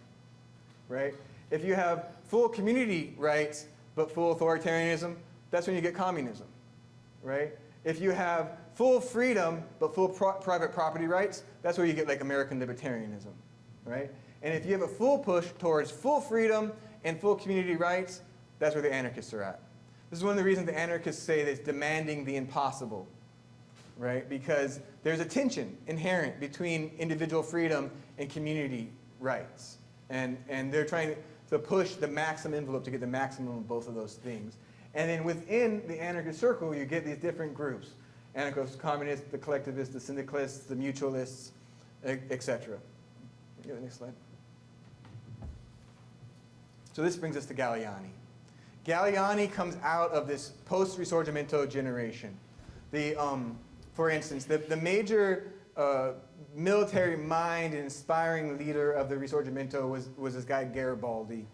right? If you have full community rights but full authoritarianism, that's when you get communism, right? If you have full freedom but full pro private property rights, that's where you get like American libertarianism, right? And if you have a full push towards full freedom and full community rights, that's where the anarchists are at. This is one of the reasons the anarchists say that it's demanding the impossible, right? Because there's a tension inherent between individual freedom and community rights. And, and they're trying to push the maximum envelope to get the maximum of both of those things. And then within the anarchist circle, you get these different groups. Anarchist, communists, the collectivists, the syndicalists, the mutualists, etc. Next slide. So this brings us to Galleani. Galleani comes out of this post-Risorgimento generation. The, um, for instance, the, the major uh, military mind and inspiring leader of the Risorgimento was, was this guy Garibaldi.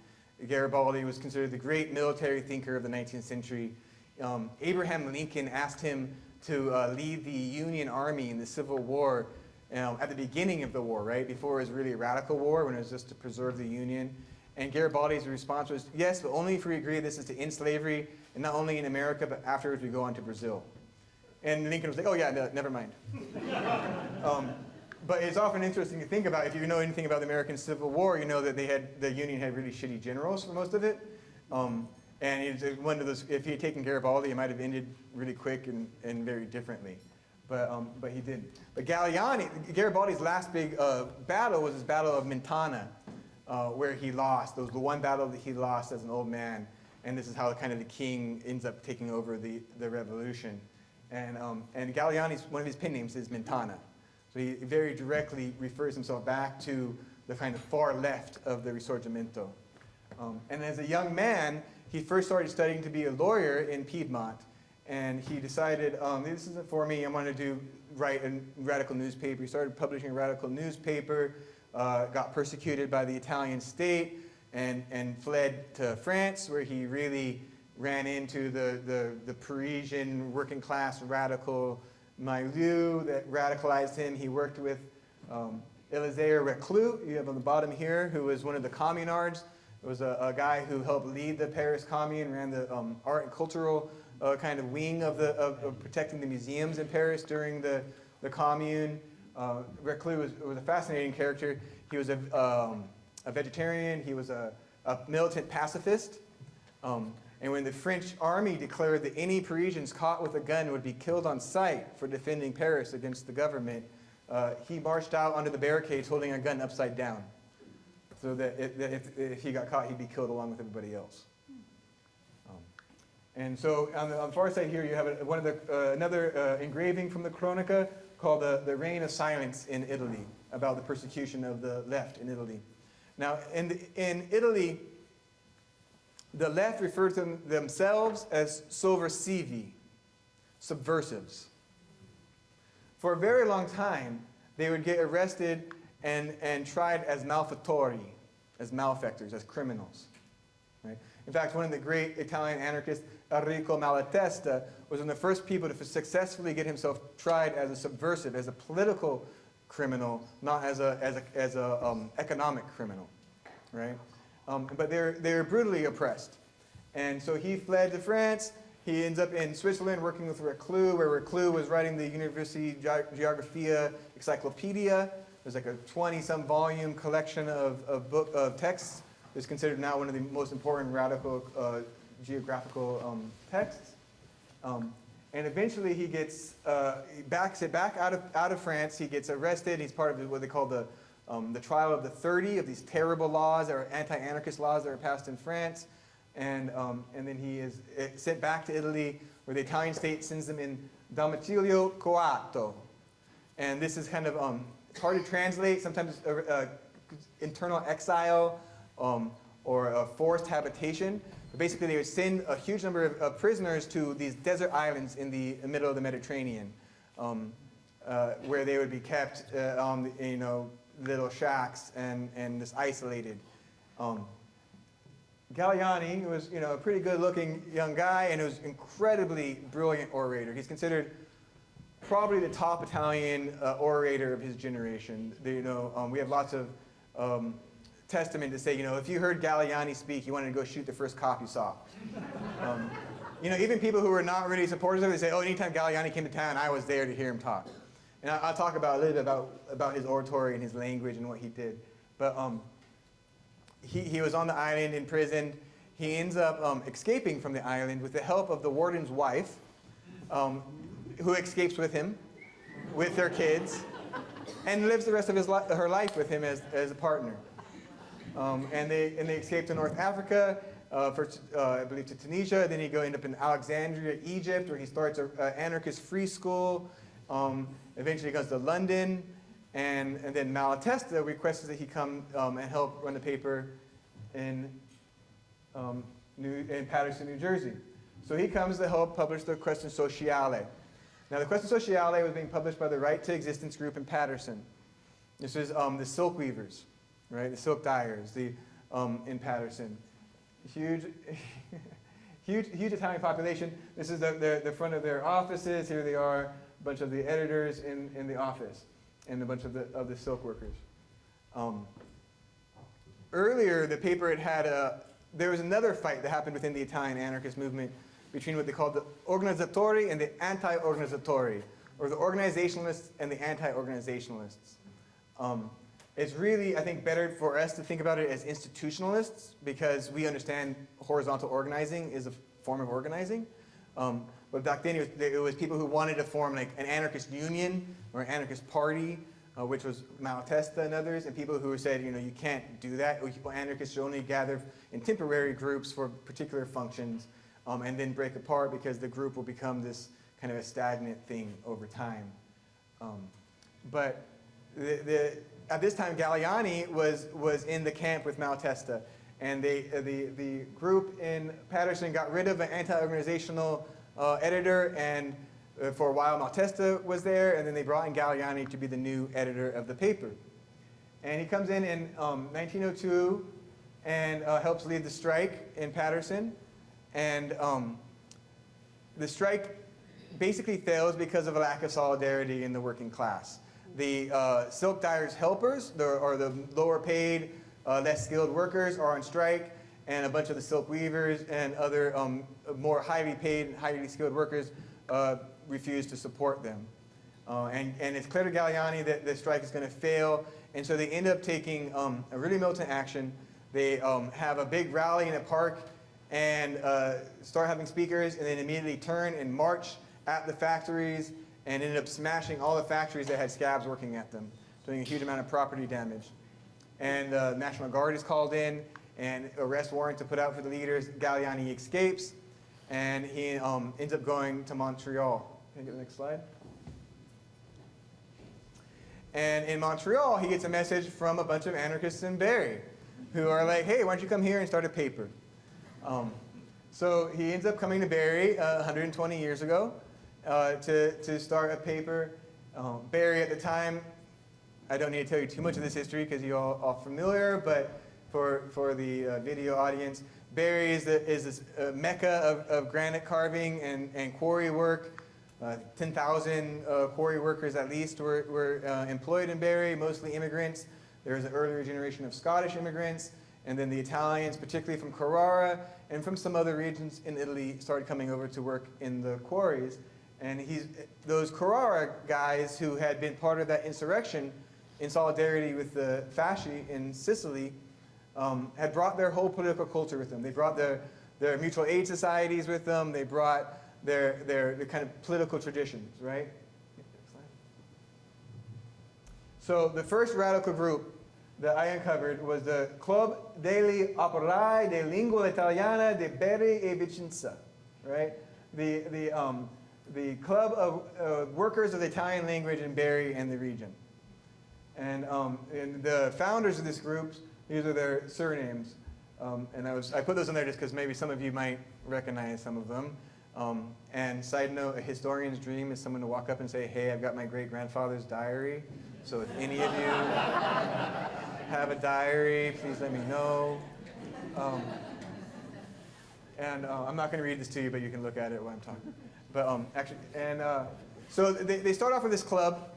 Garibaldi was considered the great military thinker of the 19th century. Um, Abraham Lincoln asked him to uh, lead the Union Army in the Civil War um, at the beginning of the war, right? Before it was really a radical war, when it was just to preserve the Union. And Garibaldi's response was, yes, but only if we agree this is to end slavery, and not only in America, but afterwards we go on to Brazil. And Lincoln was like, oh yeah, no, never mind. um, but it's often interesting to think about, if you know anything about the American Civil War, you know that they had, the Union had really shitty generals for most of it. Um, and it's one of those, if he had taken Garibaldi, it might have ended really quick and, and very differently. But, um, but he didn't. But Galleani, Garibaldi's last big uh, battle was his Battle of Mentana, uh, where he lost. It was the one battle that he lost as an old man. And this is how kind of the king ends up taking over the, the revolution. And, um, and Galleani's, one of his pen names is Mentana. So he very directly refers himself back to the kind of far left of the Risorgimento. Um, and as a young man, he first started studying to be a lawyer in Piedmont. And he decided, um, this isn't for me, I'm going to do write a radical newspaper. He started publishing a radical newspaper, uh, got persecuted by the Italian state, and, and fled to France, where he really ran into the, the, the Parisian working class radical milieu that radicalized him. He worked with um, Reclus, you have on the bottom here, who was one of the communards. It was a, a guy who helped lead the Paris Commune, ran the um, art and cultural uh, kind of wing of, the, of, of, protecting the museums in Paris during the, the Commune. Uh, Reclus was, was, a fascinating character. He was a, um, a vegetarian. He was a, a militant pacifist. Um, and when the French army declared that any Parisians caught with a gun would be killed on sight for defending Paris against the government, uh, he marched out onto the barricades holding a gun upside down. So that, if, if, he got caught, he'd be killed along with everybody else. Um, and so on the, on the, far side here, you have a, one of the, uh, another uh, engraving from the Cronaca called the, the Reign of Silence in Italy, about the persecution of the left in Italy. Now, in, the, in Italy, the left refer to themselves as sovversivi, subversives. For a very long time, they would get arrested and, and tried as malfattori, as malefactors, as criminals. Right? In fact, one of the great Italian anarchists, Enrico Malatesta, was one of the first people to successfully get himself tried as a subversive, as a political criminal, not as a, as a, as a um, economic criminal. Right? Um, but they're, they're brutally oppressed. And so he fled to France. He ends up in Switzerland working with Reclus, where Reclus was writing the University Geographia Encyclopedia, There's like a 20-some volume collection of, of book of texts. It's considered now one of the most important radical uh, geographical um, texts. Um, and eventually he gets uh, he backs it back out of out of France. He gets arrested. He's part of what they call the um, the trial of the 30 of these terrible laws that are anti-anarchist laws that are passed in France. And um, and then he is eh, sent back to Italy, where the Italian state sends him in domicilio coatto. And this is kind of um, it's hard to translate. Sometimes uh, uh, internal exile um, or a forced habitation. But basically, they would send a huge number of, of prisoners to these desert islands in the middle of the Mediterranean, um, uh, where they would be kept uh, on, you know, little shacks and, and just isolated. Um, Galleani was, you know, a pretty good-looking young guy, and was incredibly brilliant orator. He's considered probably the top Italian uh, orator of his generation. The, you know, um, we have lots of um, testament to say, you know, if you heard Galleani speak, you wanted to go shoot the first cop you saw. Um, you know, even people who were not really supporters of it, they say, oh, anytime Galleani came to town, I was there to hear him talk. And I, I'll talk about a little bit about, about his oratory and his language and what he did. But um, he, he was on the island in prison. He ends up um, escaping from the island with the help of the warden's wife, um, who escapes with him, with their kids, and lives the rest of his li her life with him as, as a partner. Um, and, they, and they escape to North Africa, uh, first, uh, I believe to Tunisia, then he go end up in Alexandria, Egypt, where he starts an anarchist free school, um, eventually goes to London, and, and then Malatesta requests that he come um, and help run the paper in, um, New, in Paterson, New Jersey. So he comes to help publish the Question Sociale. Now the Question Sociale was being published by the Right to Existence group in Paterson. This is um, the silk weavers, right? The silk dyers the, um, in Paterson. Huge, huge, huge Italian population. This is the, the, the front of their offices. Here they are, bunch of the editors in, in the office and a bunch of the, of the silk workers. Um, earlier, the paper had had a, there was another fight that happened within the Italian anarchist movement between what they called the organizzatori and the anti-organizzatori, or the organizationalists and the anti-organizationalists. Um, it's really, I think, better for us to think about it as institutionalists because we understand horizontal organizing is a form of organizing. Um, but back then, it was, it was, people who wanted to form like an anarchist union or an anarchist party, uh, which was Malatesta and others, and people who said, you know, you can't do that. Anarchists should only gather in temporary groups for particular functions um, and then break apart because the group will become this kind of a stagnant thing over time. Um, but the, the, at this time, Galleani was, was in the camp with Malatesta. And they, uh, the, the group in Paterson got rid of an anti-organizational uh, editor, and uh, for a while Malatesta was there, and then they brought in Galleani to be the new editor of the paper. And he comes in in um, 1902 and uh, helps lead the strike in Paterson. And um, the strike basically fails because of a lack of solidarity in the working class. The uh, silk dyers helpers, the, or the lower paid, uh, less skilled workers are on strike, and a bunch of the silk weavers and other um, more highly paid, and highly skilled workers uh, refuse to support them. Uh, and, and it's clear to Galleani that the strike is going to fail, and so they end up taking um, a really militant action. They um, have a big rally in a park and uh, start having speakers, and then immediately turn and march at the factories and ended up smashing all the factories that had scabs working at them, doing a huge amount of property damage. And the uh, National Guard is called in, and arrest warrant to put out for the leaders. Galleani escapes, and he um, ends up going to Montreal. Can I get the next slide? And in Montreal, he gets a message from a bunch of anarchists in Barre who are like, hey, why don't you come here and start a paper? Um, so he ends up coming to Barre uh, 120 years ago uh, to, to start a paper. Um, Barre at the time, I don't need to tell you too much of this history because you're all, all, familiar, but for, for the uh, video audience, Barre is, the, is this uh, mecca of, of granite carving and, and quarry work. Uh, 10,000 uh, quarry workers at least were, were employed in Barre, mostly immigrants. There was an earlier generation of Scottish immigrants, and then the Italians, particularly from Carrara, and from some other regions in Italy, started coming over to work in the quarries. And he's, those Carrara guys who had been part of that insurrection in solidarity with the fasci in Sicily, um, had brought their whole political culture with them. They brought their, their mutual aid societies with them. They brought their, their, their kind of political traditions, right? So the first radical group that I uncovered was the Club degli Operai di Lingua Italiana di Bari e Vicenza, right? The, the, um, the Club of uh, Workers of the Italian Language in Bari and the region. And, um, and the founders of this group, these are their surnames. Um, and I, was, I put those in there just because maybe some of you might recognize some of them. Um, and side note, a historian's dream is someone to walk up and say, hey, I've got my great-grandfather's diary. So if any of you have a diary, please let me know. Um, and uh, I'm not going to read this to you, but you can look at it while I'm talking. But um, actually, and uh, so they, they start off with this club,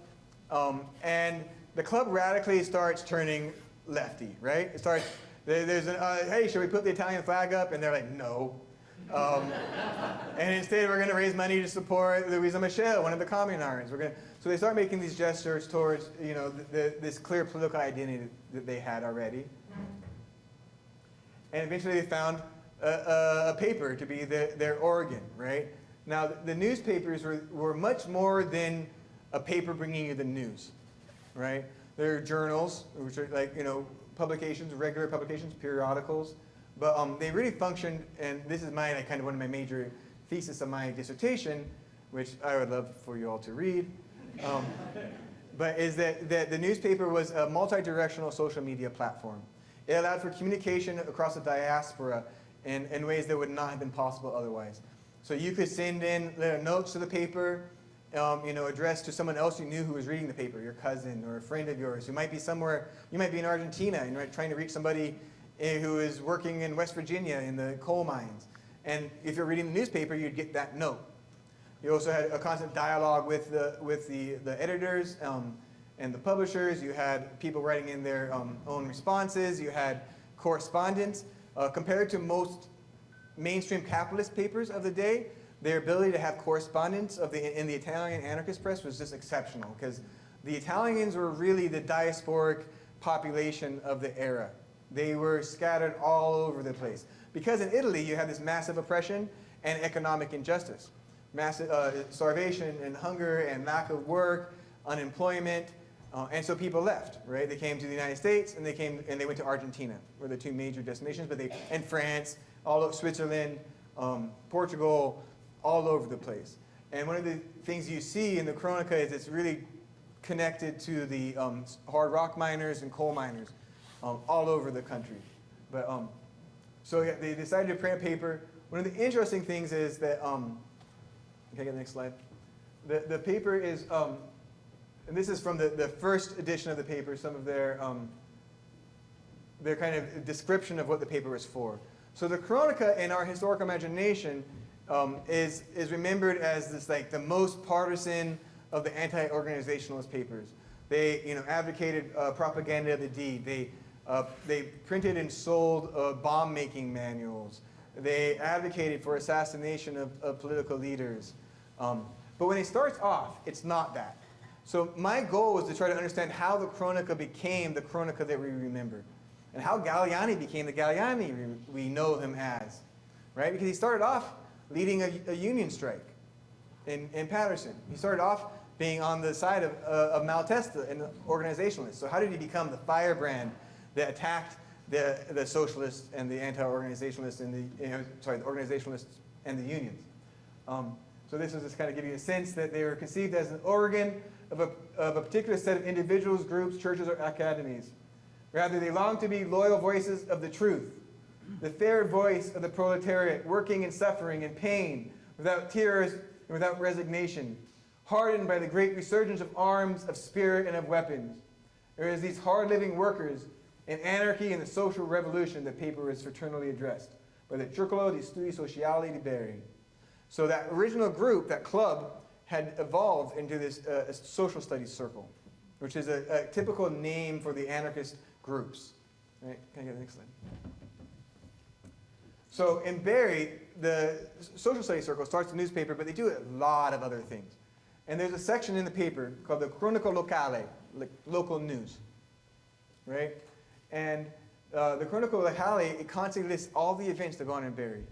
um, and the club radically starts turning lefty, right? It starts, there's an, uh, hey, should we put the Italian flag up? And they're like, no. Um, and instead, we're going to raise money to support Louisa Michel, one of the communards. We're going so they start making these gestures towards, you know, the, the, this clear political identity that they had already. And eventually, they found a, a, a paper to be the, their organ, right? Now, the newspapers were, were much more than a paper bringing you the news, right? They're journals, which are like, you know, publications, regular publications, periodicals. But um, they really functioned, and this is my, like, kind of one of my major thesis of my dissertation, which I would love for you all to read. Um, but is that, that the newspaper was a multi-directional social media platform. It allowed for communication across the diaspora in, in ways that would not have been possible otherwise. So you could send in little notes to the paper, um, you know, addressed to someone else you knew who was reading the paper, your cousin or a friend of yours who might be somewhere, you might be in Argentina and you're trying to reach somebody eh, who is working in West Virginia in the coal mines. And if you're reading the newspaper, you'd get that note. You also had a constant dialogue with the, with the, the editors um, and the publishers. You had people writing in their um, own responses. You had correspondence. Uh, compared to most mainstream capitalist papers of the day, their ability to have correspondence of the, in the Italian anarchist press was just exceptional because the Italians were really the diasporic population of the era. They were scattered all over the place. Because in Italy, you had this massive oppression and economic injustice. Massive uh, starvation and hunger and lack of work, unemployment, uh, and so people left, right? They came to the United States and they came and they went to Argentina, were the two major destinations, but they, and France, all of Switzerland, um, Portugal, all over the place. And one of the things you see in the Cronaca is it's really connected to the um, hard rock miners and coal miners um, all over the country. But um, so yeah, they decided to print paper. One of the interesting things is that, um, can I get the next slide? The, the paper is, um, and this is from the, the first edition of the paper, some of their, um, their kind of description of what the paper was for. So the Cronaca in our historical imagination um, is, is remembered as this like the most partisan of the anti-organizationalist papers. They you know, advocated uh, propaganda of the deed. They, uh, they printed and sold uh, bomb-making manuals. They advocated for assassination of, of political leaders. Um, but when it starts off, it's not that. So my goal was to try to understand how the Cronaca became the Cronaca that we remember. And how Galleani became the Galleani we know him as. Right? Because he started off leading a, a union strike in, in Paterson. He started off being on the side of, uh, of Malatesta and the organizationalists. So how did he become the firebrand that attacked the, the socialists and the anti-organizationalists and the, you know, sorry, the organizationalists and the unions? Um, so this is just kind of giving you a sense that they were conceived as an organ of a, of a particular set of individuals, groups, churches, or academies. Rather, they longed to be loyal voices of the truth, the fair voice of the proletariat, working and suffering in pain, without tears and without resignation, hardened by the great resurgence of arms, of spirit, and of weapons. It is these hard-living workers in anarchy and the social revolution that paper is fraternally addressed by the Circolo di Studi Sociali di Bari. So that original group, that club, had evolved into this uh, social studies circle, which is a, a typical name for the anarchist groups. Right? Can I get the next slide? So in Barre, the social studies circle starts a newspaper, but they do a lot of other things. And there's a section in the paper called the Cronaca Locale, like local news, right? And uh, the Cronaca Locale, it constantly lists all the events that go on in Barre.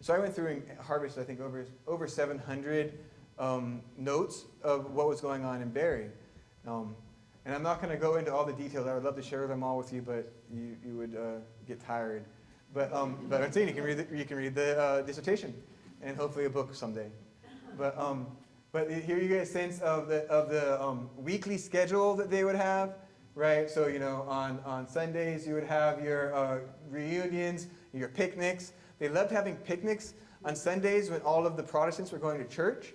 So I went through and harvested, I think, over, over 700 um, notes of what was going on in Barre. Um, and I'm not going to go into all the details. I would love to share them all with you, but you, you would uh, get tired. But, um, but I'm saying you can read the, you can read the uh, dissertation and hopefully a book someday. But, um, but here you get a sense of the, of the um, weekly schedule that they would have, right? So, you know, on, on Sundays you would have your uh, reunions, your picnics. They loved having picnics on Sundays when all of the Protestants were going to church.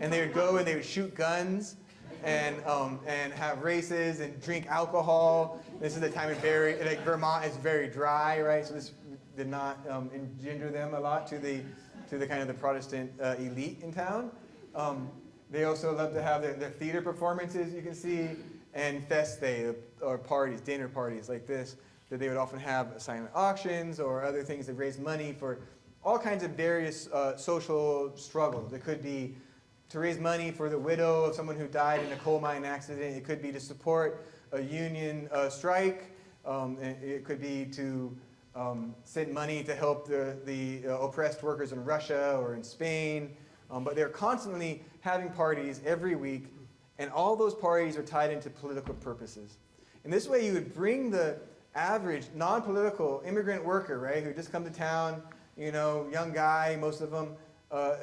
And they would go and they would shoot guns and, um, and have races and drink alcohol. This is the time in Barre, like Vermont is very dry, right? So this did not um, engender them a lot to the, to the kind of the Protestant uh, elite in town. Um, they also love to have their, their theater performances, you can see, and fest day, or parties, dinner parties like this, that they would often have silent auctions or other things that raise money for all kinds of various uh, social struggles. It could be to raise money for the widow of someone who died in a coal mine accident. It could be to support a union uh, strike. Um, it could be to um, send money to help the, the uh, oppressed workers in Russia or in Spain. Um, but they're constantly having parties every week, and all those parties are tied into political purposes. In this way, you would bring the average non-political immigrant worker, right, who just come to town, you know, young guy, most of them, uh,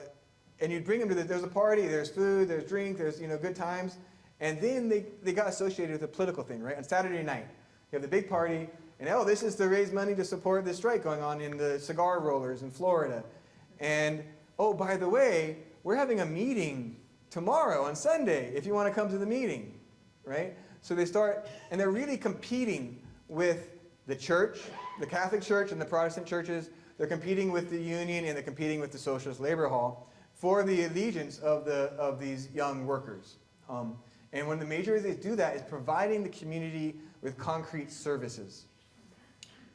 and you'd bring them to the, there's a party, there's food, there's drink, there's, you know, good times, and then they, they got associated with a political thing, right? On Saturday night, you have the big party, and oh, this is to raise money to support the strike going on in the cigar rollers in Florida. And oh, by the way, we're having a meeting tomorrow on Sunday if you want to come to the meeting, right? So they start, and they're really competing with the church, the Catholic Church and the Protestant churches. They're competing with the union and they're competing with the Socialist Labor Hall for the allegiance of, the, of these young workers. Um, and one of the major ways they do that is providing the community with concrete services,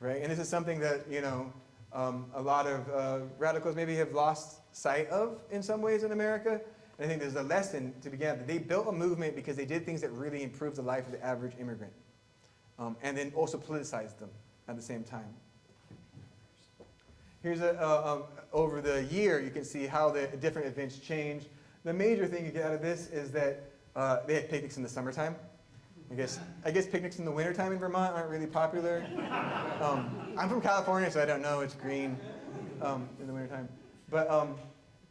right? And this is something that, you know, um, a lot of uh, radicals maybe have lost sight of in some ways in America. And I think there's a lesson to begin. That they built a movement because they did things that really improved the life of the average immigrant. Um, and then also politicized them at the same time. Here's a, uh, um, over the year, you can see how the different events change. The major thing you get out of this is that uh, they had picnics in the summertime. I guess, I guess picnics in the wintertime in Vermont aren't really popular. Um, I'm from California, so I don't know. It's green um, in the wintertime. But, um,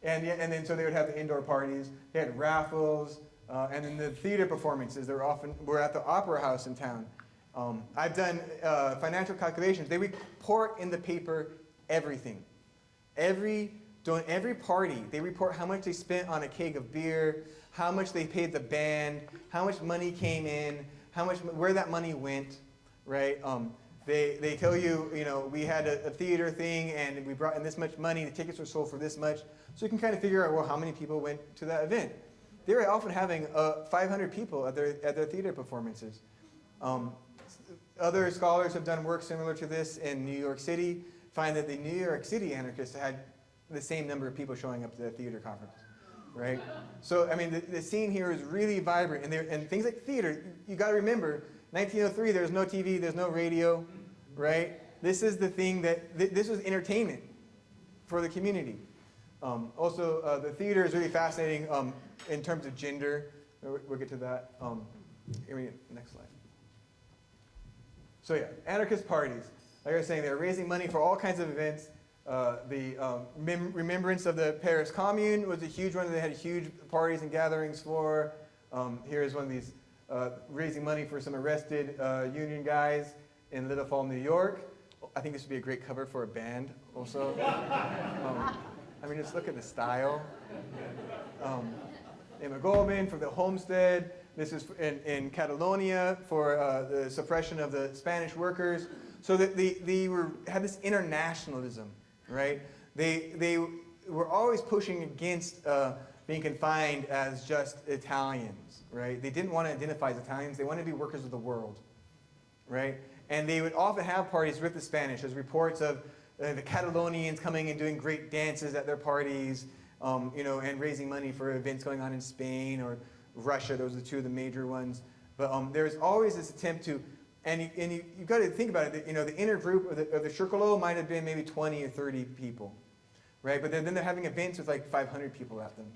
and, yeah, and then so they would have the indoor parties. They had raffles. Uh, and then the theater performances, they were often, were at the Opera House in town. Um, I've done uh, financial calculations. They report in the paper everything. Every, during every party, they report how much they spent on a keg of beer, how much they paid the band, how much money came in, how much, where that money went, right? Um, they, they tell you, you know, we had a, a, theater thing and we brought in this much money, the tickets were sold for this much. So you can kind of figure out, well, how many people went to that event. They were often having uh, 500 people at their, at their theater performances. Um, other scholars have done work similar to this in New York City, find that the New York City anarchists had the same number of people showing up to the theater conference, right? So, I mean, the, the scene here is really vibrant, and, there, and things like theater, you gotta remember, 1903, there's no TV, there's no radio, right? This is the thing that, th this was entertainment for the community. Um, also, uh, the theater is really fascinating um, in terms of gender. We'll, we'll get to that. Um, next slide. So yeah, anarchist parties. Like I was saying, they're raising money for all kinds of events. Uh, the um, remembrance of the Paris Commune was a huge one. They had huge parties and gatherings for. Um, here's one of these uh, raising money for some arrested uh, union guys in Little Fall, New York. I think this would be a great cover for a band also. um, I mean, just look at the style. Um, Emma Goldman for the Homestead. This is in, in Catalonia for uh, the suppression of the Spanish workers. So that they, they were, had this internationalism, right? They, they were always pushing against uh, being confined as just Italians, right? They didn't want to identify as Italians. They wanted to be workers of the world, right? And they would often have parties with the Spanish. There's reports of uh, the Catalonians coming and doing great dances at their parties. um, you know, and raising money for events going on in Spain or Russia. Those are the two of the major ones. But um, there's always this attempt to, and you, and you, you've got to think about it, you know, the inner group of the, of the might have been maybe 20 or 30 people, right? But then, then they're having events with like 500 people at them,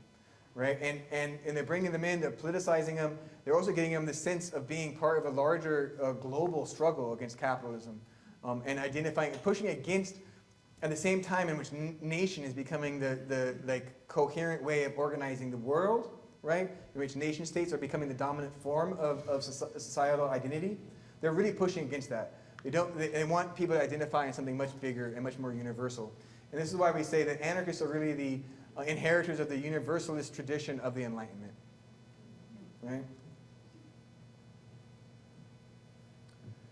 right? And, and, and they're bringing them in, they're politicizing them. They're also getting them the sense of being part of a larger uh, global struggle against capitalism um, and identifying, pushing against at the same time in which nation is becoming the, the like coherent way of organizing the world, right? In which nation states are becoming the dominant form of, of societal identity. They're really pushing against that. They don't. They, they want people to identify in something much bigger and much more universal. And this is why we say that anarchists are really the uh, inheritors of the universalist tradition of the Enlightenment, right?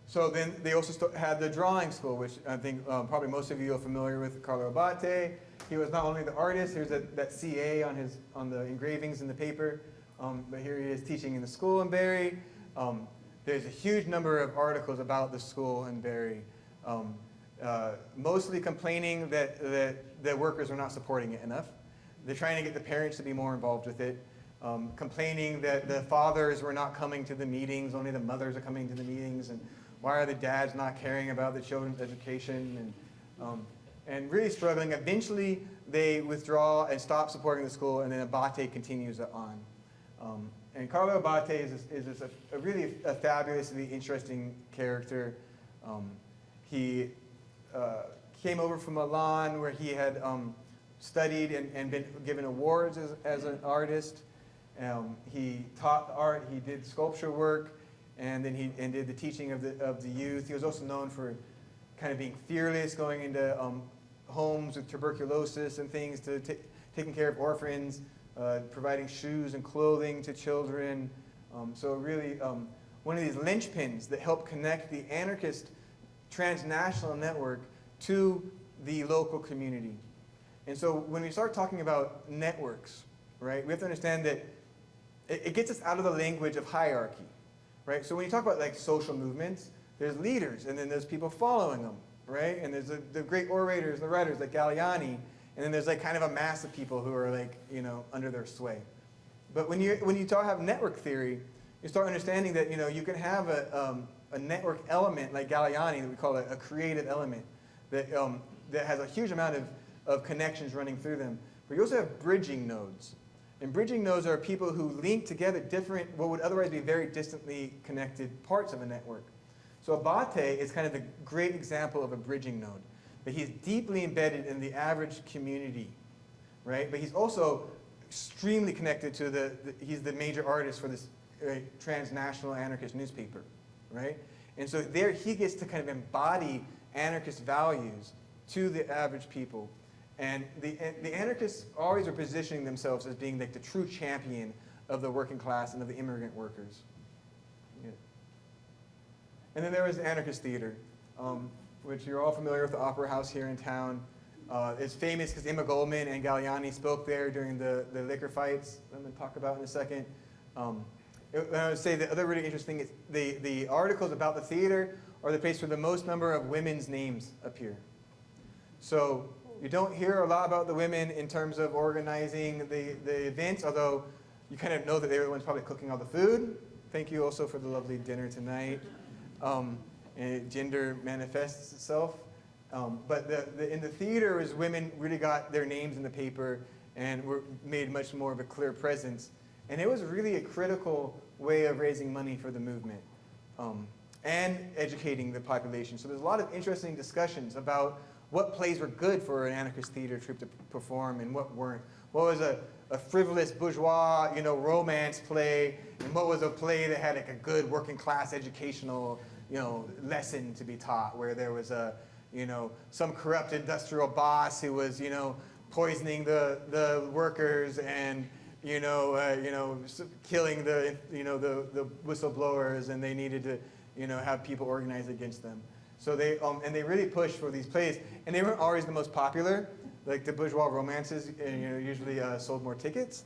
So then they also had the drawing school, which I think um, probably most of you are familiar with Carlo Abate. He was not only the artist, here's that, that CA on, his, on the engravings in the paper, um, but here he is teaching in the school in Barre. Um, there's a huge number of articles about the school in Barre, um, uh, mostly complaining that, that the workers are not supporting it enough. They're trying to get the parents to be more involved with it. Um, complaining that the fathers were not coming to the meetings, only the mothers are coming to the meetings, and why are the dads not caring about the children's education, and, um, and really struggling. Eventually, they withdraw and stop supporting the school, and then Abate continues on. And Carlo Abate is, is, is a, a really a fabulously interesting character. Um, he uh, came over from Milan where he had um, studied and, and been given awards as, as an artist. Um, he taught art, he did sculpture work, and then he and did the teaching of the, of the youth. He was also known for kind of being fearless, going into um, homes with tuberculosis and things, to taking care of orphans, uh, providing shoes and clothing to children. Um, so really um, one of these linchpins that help connect the anarchist transnational network to the local community. And so when we start talking about networks, right, we have to understand that it, it gets us out of the language of hierarchy, right? So when you talk about like social movements, there's leaders and then there's people following them, right? And there's the, the great orators and the writers like Galleani, and then there's like kind of a mass of people who are like, you know, under their sway. But when you, when you talk have network theory, you start understanding that, you know, you can have a, um, a network element like Galleani that we call a, a creative element that, um, that has a huge amount of, of connections running through them. But you also have bridging nodes. And bridging nodes are people who link together different, what would otherwise be very distantly connected parts of a network. So Abate is kind of the great example of a bridging node. That he's deeply embedded in the average community, right? But he's also extremely connected to the, the he's the major artist for this uh, transnational anarchist newspaper, right? And so there he gets to kind of embody anarchist values to the average people. And the, the anarchists always are positioning themselves as being like the true champion of the working class and of the immigrant workers. Yeah. And then there was the anarchist theater, um, which you're all familiar with the Opera House here in town. Uh, it's famous because Emma Goldman and Galleani spoke there during the, the liquor fights I'm going to talk about in a second. Um, it- I would say the other really interesting is the, the articles about the theater are the place where the most number of women's names appear. So you don't hear a lot about the women in terms of organizing the, the events, although you kind of know that they're the ones probably cooking all the food. Thank you also for the lovely dinner tonight. Um, and gender manifests itself. Um, but the, the, in the theater is women really got their names in the paper and were made much more of a clear presence. And it was really a critical way of raising money for the movement um, and educating the population. So there's a lot of interesting discussions about what plays were good for an anarchist theater troupe to perform and what weren't. What was a, a frivolous bourgeois, you know, romance play, and what was a play that had like a good working class educational, you know, lesson to be taught, where there was a, you know, some corrupt industrial boss who was, you know, poisoning the, the workers and, you know, uh, you know, killing the, you know, the, the whistleblowers, and they needed to, you know, have people organize against them. So they, um, and they really pushed for these plays, and they weren't always the most popular. Like the bourgeois romances, you know, usually uh, sold more tickets,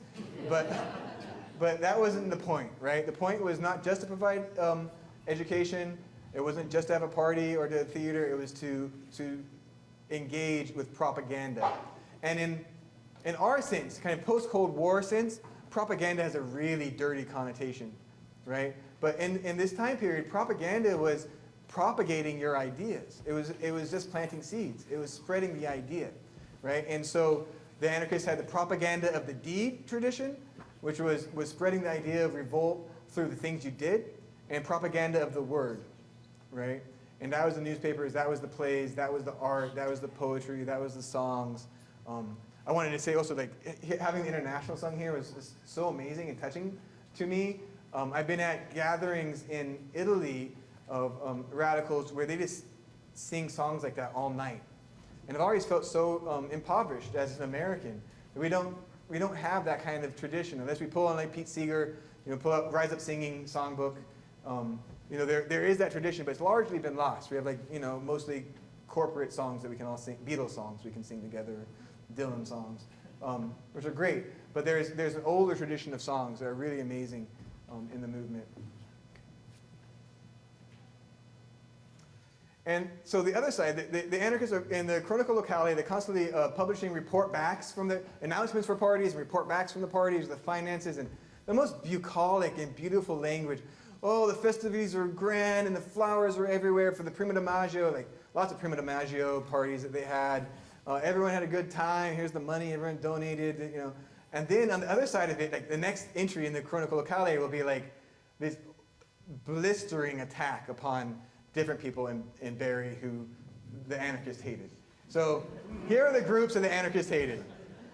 but, but that wasn't the point, right? The point was not just to provide um, education. It wasn't just to have a party or to a theater. It was to to engage with propaganda. And in in our sense, kind of post-Cold War sense, propaganda has a really dirty connotation, right? But in, in this time period, propaganda was propagating your ideas. It was, it was just planting seeds. It was spreading the idea, right? And so the anarchists had the propaganda of the deed tradition, which was, was spreading the idea of revolt through the things you did, and propaganda of the word, right? And that was the newspapers, that was the plays, that was the art, that was the poetry, that was the songs. Um, I wanted to say also, like, having the international sung here was, so amazing and touching to me. Um, I've been at gatherings in Italy of um, radicals where they just sing songs like that all night. And I've always felt so um, impoverished as an American. We don't, we don't have that kind of tradition unless we pull on like Pete Seeger, you know, pull up Rise Up Singing songbook. Um, you know, there, there is that tradition, but it's largely been lost. We have like, you know, mostly corporate songs that we can all sing, Beatles songs we can sing together, Dylan songs, um, which are great. But there's, there's an older tradition of songs that are really amazing um, in the movement. And so the other side, the, the, the anarchists are in the Cronaca Locale, they're constantly uh, publishing report backs from the announcements for parties, and report backs from the parties, the finances, and the most bucolic and beautiful language. Oh, the festivities are grand and the flowers are everywhere for the Prima Maggio, like lots of Prima Maggio parties that they had. Uh, everyone had a good time. Here's the money everyone donated, you know. And then on the other side of it, like the next entry in the Cronaca Locale will be like this blistering attack upon different people in, in Barre who the anarchists hated. So here are the groups that the anarchists hated,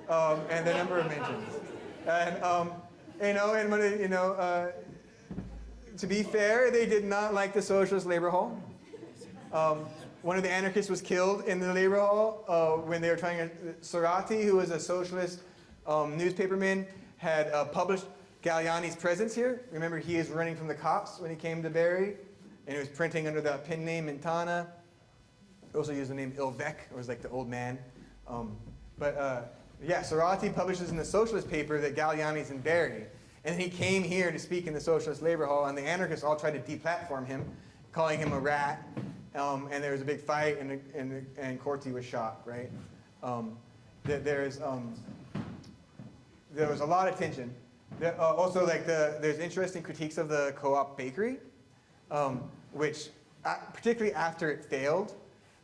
um, and the number of mentions. And um, you know, and when it, you know, uh, to be fair, they did not like the Socialist Labor Hall. Um, one of the anarchists was killed in the labor hall uh, when they were trying to. Serrati, who was a socialist um, newspaperman, had uh, published Galleani's presence here. Remember, he is running from the cops when he came to Barre, and he was printing under the pen name Intana. He also used the name Ilvec, or was like the old man. Um, but uh, yeah, Serrati publishes in the socialist paper that Galleani's in Barre. And then he came here to speak in the Socialist Labor Hall, and the anarchists all tried to deplatform him, calling him a rat. Um, and there was a big fight, and, and, and Corti was shot, right? Um, there- there's, um, there was a lot of tension. There, uh, also, like the, there's interesting critiques of the co-op bakery, um, which, uh, particularly after it failed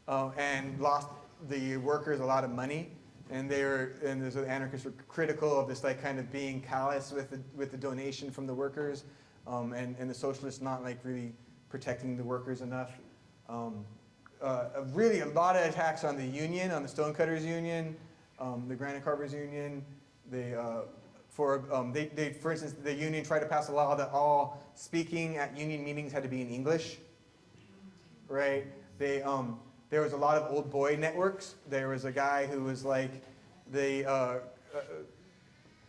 uh, and lost the workers a lot of money, and they were, and the anarchists were critical of this like kind of being callous with the, with the donation from the workers, um, and, and the socialists not like really protecting the workers enough. Um, uh, really a lot of attacks on the union, on the stonecutters union, um, the granite carvers union. They, uh, for, um, they, they, for instance, the union tried to pass a law that all speaking at union meetings had to be in English, right? They, um, there was a lot of old boy networks. There was a guy who was like the, uh, uh,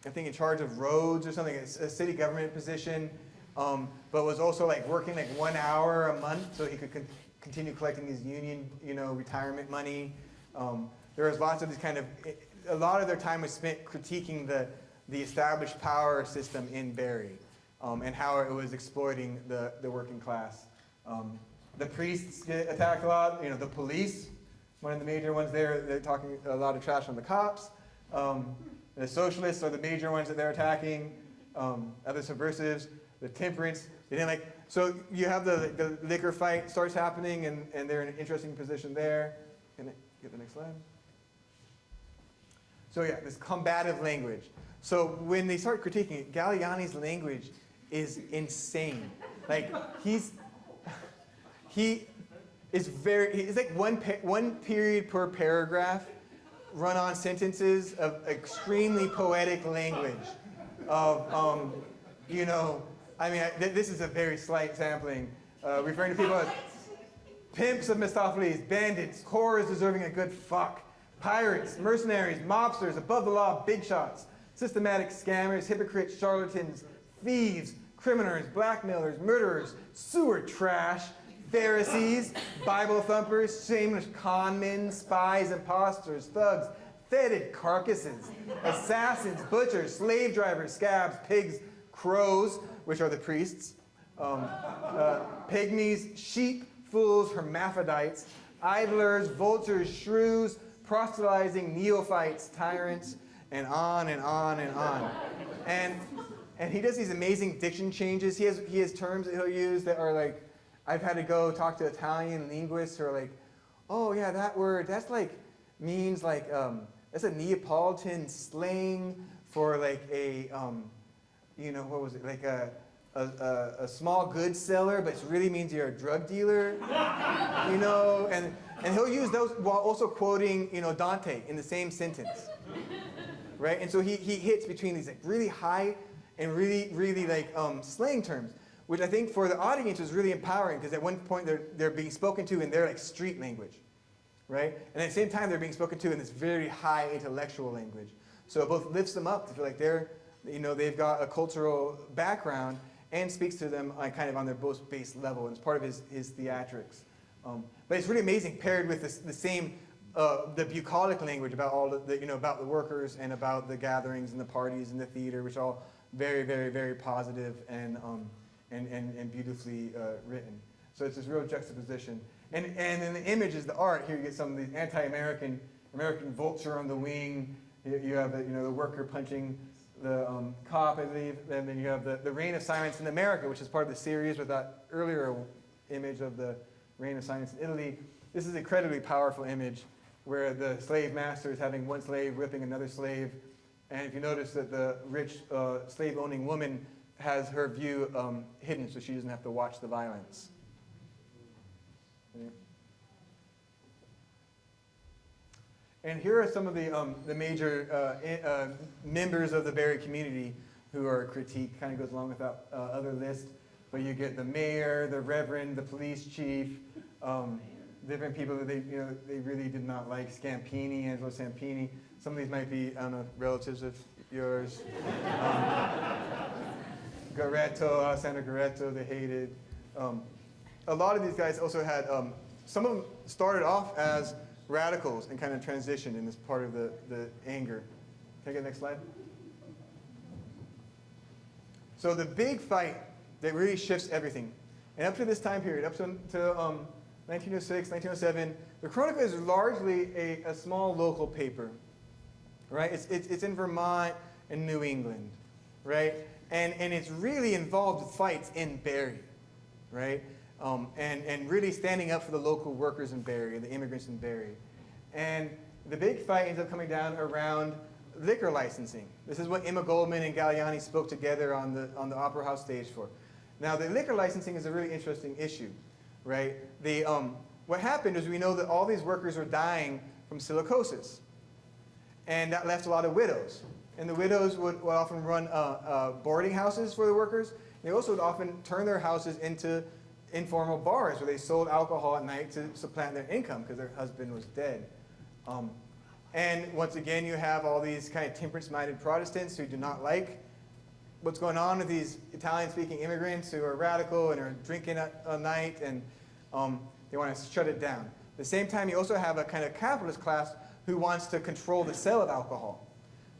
I think in charge of roads or something, a, city government position, um, but was also like working like one hour a month so he could con continue collecting his union, you know, retirement money. Um, there was lots of these kind of, a lot of their time was spent critiquing the, the established power system in Barre um, and how it was exploiting the, the working class. Um, the priests get attacked a lot, you know, the police, one of the major ones there, they're talking a lot of trash on the cops. Um, the socialists are the major ones that they're attacking, um, other subversives, the temperance, they didn't like, so you have the, the liquor fight starts happening and, and they're in an interesting position there. Can I get the next slide? So yeah, this combative language. So when they start critiquing it, Galleani's language is insane. Like he's, he is very, it's like one, one period per paragraph, run-on sentences of extremely poetic language of, um, you know, I mean, I, th- this is a very slight sampling, uh, referring to people as pimps of Mephistopheles, bandits, whores deserving a good fuck, pirates, mercenaries, mobsters, above the law, big shots, systematic scammers, hypocrites, charlatans, thieves, criminals, blackmailers, murderers, sewer trash, Pharisees, Bible thumpers, shameless con men, spies, imposters, thugs, fetid carcasses, assassins, butchers, slave drivers, scabs, pigs, crows, which are the priests, um, uh, pygmies, sheep, fools, hermaphrodites, idlers, vultures, shrews, proselytizing neophytes, tyrants, and on and on and on. And, and he does these amazing diction changes. He has, he has terms that he'll use that are like, I've had to go talk to Italian linguists who are like, oh yeah, that word, that's like, means like, um, that's a Neapolitan slang for like a, um, you know, what was it, like a, a, a, a small goods seller, but it really means you're a drug dealer, you know, and, and he'll use those while also quoting, you know, Dante in the same sentence, right? And so he, he hits between these like really high and really, really like um, slang terms, which I think for the audience was really empowering because at one point they're, they're being spoken to in their like street language, right? And at the same time they're being spoken to in this very high intellectual language. So it both lifts them up to feel like they're, you know, they've got a cultural background and speaks to them on kind of on their most base level, and it's part of his, his theatrics. Um, but it's really amazing paired with this, the same, uh, the bucolic language about all the, you know, about the workers and about the gatherings and the parties and the theater, which are all very, very, very positive and, um, and, and, and beautifully uh, written. So it's this real juxtaposition. And, and in the image is the art, here you get some of the anti-American, American vulture on the wing, you, you have the, you know, the worker punching the um, cop, I believe, and then you have the, the Reign of Silence in America, which is part of the series with that earlier image of the Reign of Silence in Italy. This is an incredibly powerful image where the slave master is having one slave whipping another slave. And if you notice that the rich uh, slave-owning woman has her view um, hidden so she doesn't have to watch the violence. And here are some of the, um, the major uh, uh, members of the Barre community who are critiqued. Kind of goes along with that uh, other list. But you get the mayor, the reverend, the police chief, um, different people that they, you know, they really did not like. Scampini, Angelo Scampini. Some of these might be, I don't know, relatives of yours. Um, Garetto, Alessandro Garetto, they hated. Um, a lot of these guys also had, um, some of them started off as radicals and kind of transitioned in this part of the, the anger. Can I get the next slide? So the big fight that really shifts everything, and up to this time period, up to, to um, 1906, 1907, the Cronaca is largely a, a small local paper, right? It's, it's, it's in Vermont and New England, right? And, and it's really involved with fights in Barre, right? Um, and, and really standing up for the local workers in Barre, the immigrants in Barre. And the big fight ends up coming down around liquor licensing. This is what Emma Goldman and Galleani spoke together on the, on the Opera House stage for. Now, the liquor licensing is a really interesting issue, right? The, um, what happened is we know that all these workers were dying from silicosis. And that left a lot of widows. And the widows would, would often run uh, uh, boarding houses for the workers. They also would often turn their houses into informal bars where they sold alcohol at night to supplant their income because their husband was dead. Um, and once again, you have all these kind of temperance-minded Protestants who do not like what's going on with these Italian-speaking immigrants who are radical and are drinking at a night, and um, they want to shut it down. At the same time, you also have a kind of capitalist class who wants to control the sale of alcohol,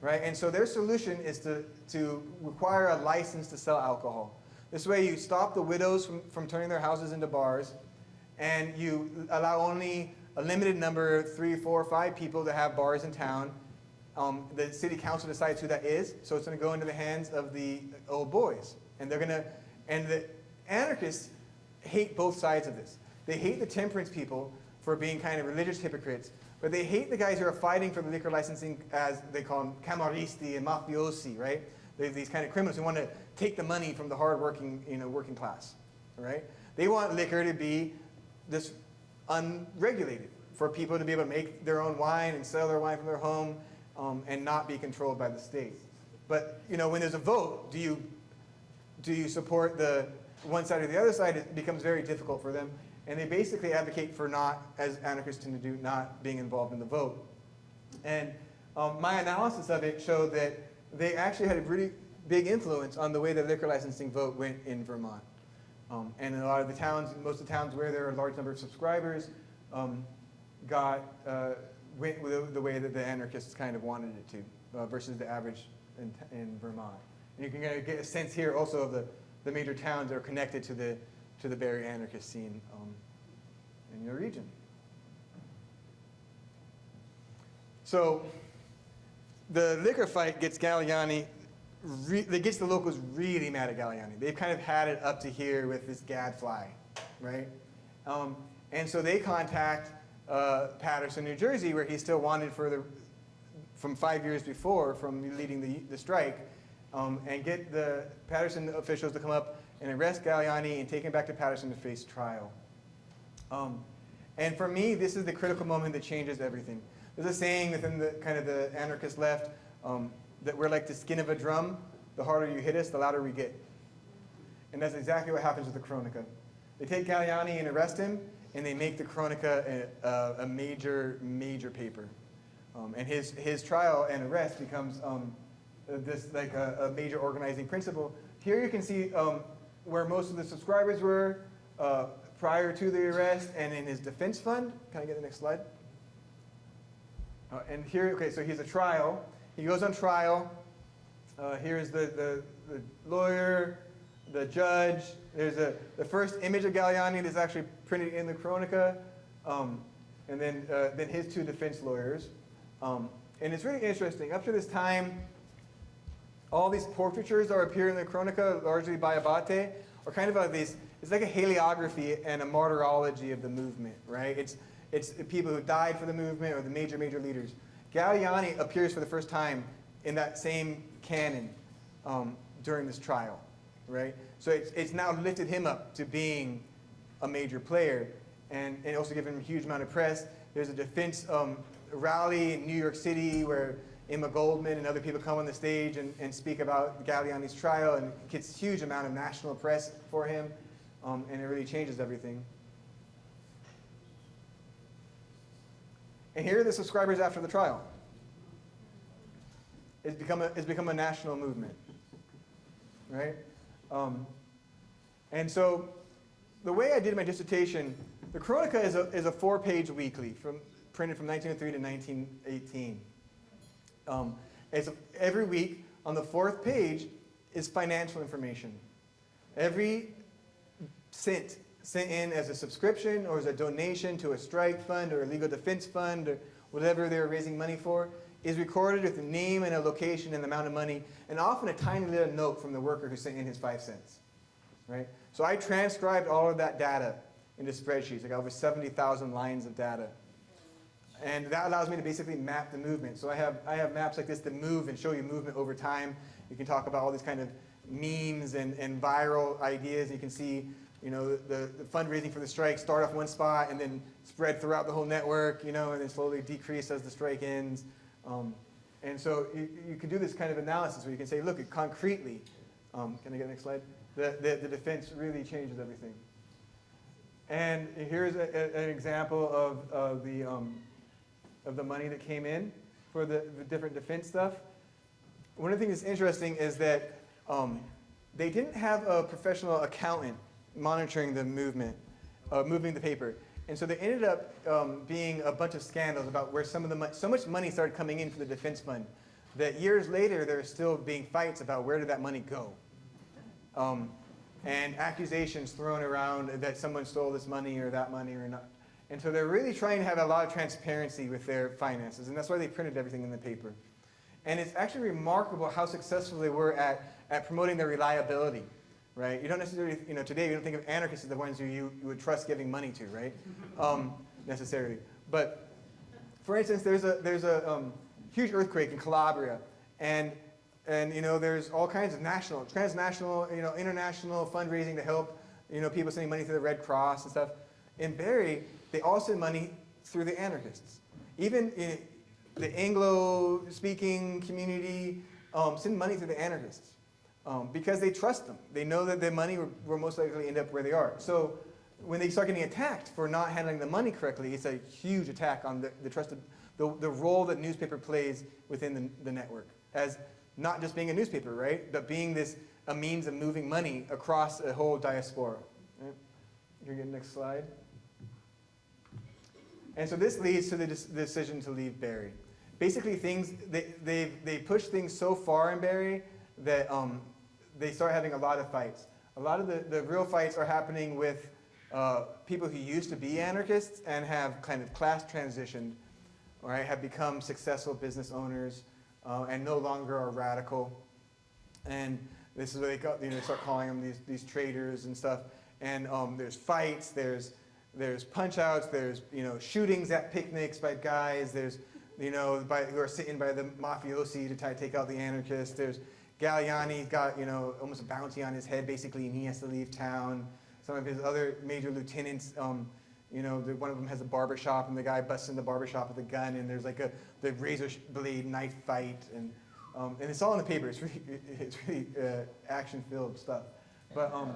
right? And so their solution is to, to require a license to sell alcohol. This way you stop the widows from, from turning their houses into bars, and you allow only a limited number, three, four, five people to have bars in town. Um, the city council decides who that is, so it's going to go into the hands of the old boys. And they're going to, and the anarchists hate both sides of this. They hate the temperance people for being kind of religious hypocrites, but they hate the guys who are fighting for the liquor licensing as they call them camorristi and mafiosi, right? They're these kind of criminals who want to take the money from the hardworking, you know, working class, right? They want liquor to be this unregulated for people to be able to make their own wine and sell their wine from their home um, and not be controlled by the state. But you know, when there's a vote, do you do you support the one side or the other side? It becomes very difficult for them, and they basically advocate for not, as anarchists tend to do, not being involved in the vote. And um, my analysis of it showed that they actually had a really big influence on the way the liquor licensing vote went in Vermont. Um, and in a lot of the towns, most of the towns where there are a large number of subscribers, um, got, uh, went the, the way that the anarchists kind of wanted it to, uh, versus the average in, in Vermont. And you can get a sense here also of the, the major towns that are connected to the, to the Barre anarchist scene um, in your region. So the liquor fight gets Galleani, it gets the locals really mad at Galleani. They've kind of had it up to here with this gadfly, right? Um, and so they contact uh, Paterson, New Jersey, where he's still wanted for the, from five years before from leading the, the strike, um, and get the Paterson officials to come up and arrest Galleani and take him back to Paterson to face trial. Um, and for me, this is the critical moment that changes everything. There's a saying within the kind of the anarchist left um, that we're like the skin of a drum. The harder you hit us, the louder we get. And that's exactly what happens with the Cronaca. They take Galleani and arrest him, and they make the Cronaca a, a, a major, major paper. Um, and his, his trial and arrest becomes um, this like a, a major organizing principle. Here you can see um, where most of the subscribers were uh, prior to the arrest and in his defense fund. Can I get the next slide? Uh, and here, okay, so he's a trial. He goes on trial. Uh, here's the, the, the lawyer, the judge. There's a, the first image of Galleani that's actually printed in the Cronaca. Um, and then, uh, then his two defense lawyers. Um, and it's really interesting. Up to this time, all these portraitures that appear in the Cronaca, largely by Abate, are kind of like these, it's like a hagiography and a martyrology of the movement, right? It's, it's people who died for the movement or the major, major leaders. Galleani appears for the first time in that same canon um, during this trial, right? So it's, it's now lifted him up to being a major player and, and also given him a huge amount of press. There's a defense um, rally in New York City where Emma Goldman and other people come on the stage and, and speak about Galleani's trial and gets huge amount of national press for him um, and it really changes everything. And here are the subscribers after the trial. It's become a, it's become a national movement, right? Um, and so the way I did my dissertation, the Cronaca is a, is a four-page weekly from, printed from 1903 to 1918. Um, it's every week on the fourth page is financial information. Every cent sent in as a subscription or as a donation to a strike fund or a legal defense fund or whatever they're raising money for is recorded with a name and a location and the amount of money and often a tiny little note from the worker who sent in his five cents. Right? So I transcribed all of that data into spreadsheets. I got over 70,000 lines of data. And that allows me to basically map the movement. So I have, I have maps like this that move and show you movement over time. You can talk about all these kind of memes and, and viral ideas. You can see you know, the, the fundraising for the strike start off one spot and then spread throughout the whole network, you know, and then slowly decrease as the strike ends. Um, and so you, you can do this kind of analysis where you can say, look, concretely, um, can I get the next slide? The, the, the defense really changes everything. And here's a, a, an example of, of, the, um, of the money that came in for the, the different defense stuff. One of the things that's interesting is that um, they didn't have a professional accountant monitoring the movement, uh, moving the paper. And so there ended up um, being a bunch of scandals about where some of the so much money started coming in for the defense fund that years later there are still being fights about where did that money go. Um, and accusations thrown around that someone stole this money or that money or not. And so they're really trying to have a lot of transparency with their finances, and that's why they printed everything in the paper. And it's actually remarkable how successful they were at, at promoting their reliability right? You don't necessarily, you know, today you don't think of anarchists as the ones who you, you would trust giving money to, right? Um, necessarily. But for instance, there's a, there's a um, huge earthquake in Calabria, and, and, you know, there's all kinds of national, transnational, you know, international fundraising to help, you know, people sending money to the Red Cross and stuff. In Barre, they all send money through the anarchists. Even the Anglo-speaking community um, send money through the anarchists um, because they trust them. They know that their money will, most likely end up where they are. So when they start getting attacked for not handling the money correctly, it's a huge attack on the, the trusted, the, the role that newspaper plays within the, the network as not just being a newspaper, right, but being this a means of moving money across a whole diaspora. Right? You get next slide. And so this leads to the, decision to leave Barre. Basically, things they they they push things so far in Barre that um, they start having a lot of fights. A lot of the, the real fights are happening with uh, people who used to be anarchists and have kind of class transitioned, or have become successful business owners. uh, and no longer are radical. And this is what they got, you know, they start calling them these, these traitors and stuff. And um, there's fights, there's, there's punch outs, there's, you know, shootings at picnics by guys, there's, you know, by, who are sitting by the mafiosi to try to take out the anarchists. There's Galleani got, you know, almost a bounty on his head basically, and he has to leave town. Some of his other major lieutenants, um, you know, the, one of them has a barber shop, and the guy busts in the barber shop with a gun, and there's like a the razor blade knife fight, and um, and it's all in the paper. It's really, it's really uh, action-filled stuff. But um,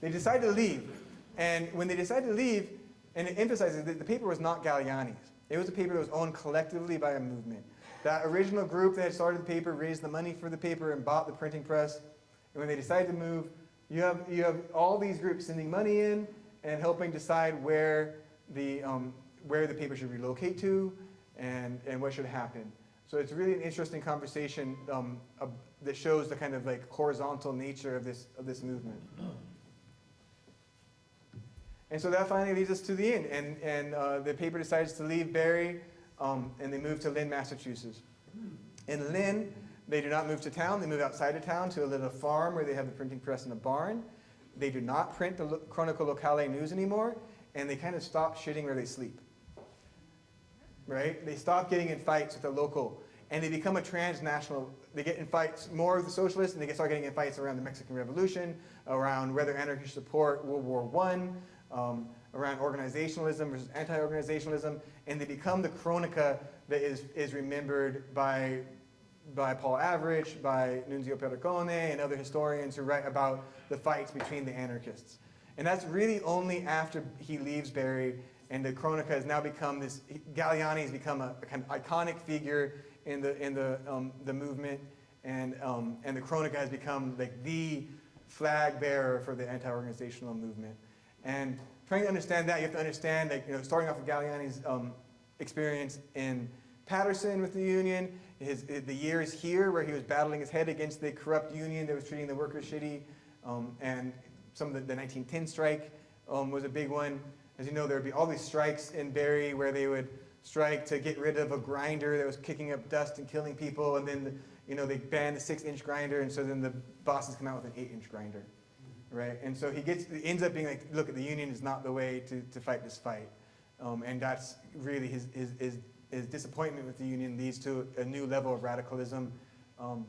they decided to leave, and when they decided to leave, and it emphasizes that the paper was not Galleani's. It was a paper that was owned collectively by a movement. That original group that had started the paper raised the money for the paper and bought the printing press. And when they decided to move, you have, you have all these groups sending money in and helping decide where the, um, where the paper should relocate to and, and what should happen. So it's really an interesting conversation um, uh, that shows the kind of like horizontal nature of this, of this movement. And so that finally leads us to the end. And, and uh, the paper decides to leave Barre um, and they move to Lynn, Massachusetts. In Lynn, they do not move to town. They move outside of town to a little farm where they have the printing press in a barn. They do not print the Cronaca Locale news anymore, and they kind of stop shitting where they sleep. Right? They stop getting in fights with the local, and they become a transnational. They get in fights more with the socialists, and they start getting in fights around the Mexican Revolution, around whether anarchists support World War One, um, around organizationalism versus anti-organizationalism, and they become the Cronaca that is, is remembered by, by Paul Avrich, by Nunzio Pernicone, and other historians who write about the fights between the anarchists. And that's really only after he leaves Barre, and the Cronaca has now become this, Galleani has become a, a kind of iconic figure in the, in the, um, the movement, and, um, and the Cronaca has become like the flag bearer for the anti-organizational movement. And trying to understand that, you have to understand that, you know, starting off with Galleani's um, experience in Paterson with the union, his, the years here where he was battling his head against the corrupt union that was treating the workers shitty, um, and some of the, the 1910 strike um, was a big one. As you know, there would be all these strikes in Barre where they would strike to get rid of a grinder that was kicking up dust and killing people, and then, you know, they banned the six-inch grinder, and so then the bosses come out with an eight-inch grinder right? And so he gets, ends up being like, look, the union is not the way to, to fight this fight. Um, and that's really his, his, his, his disappointment with the union leads to a new level of radicalism. Um,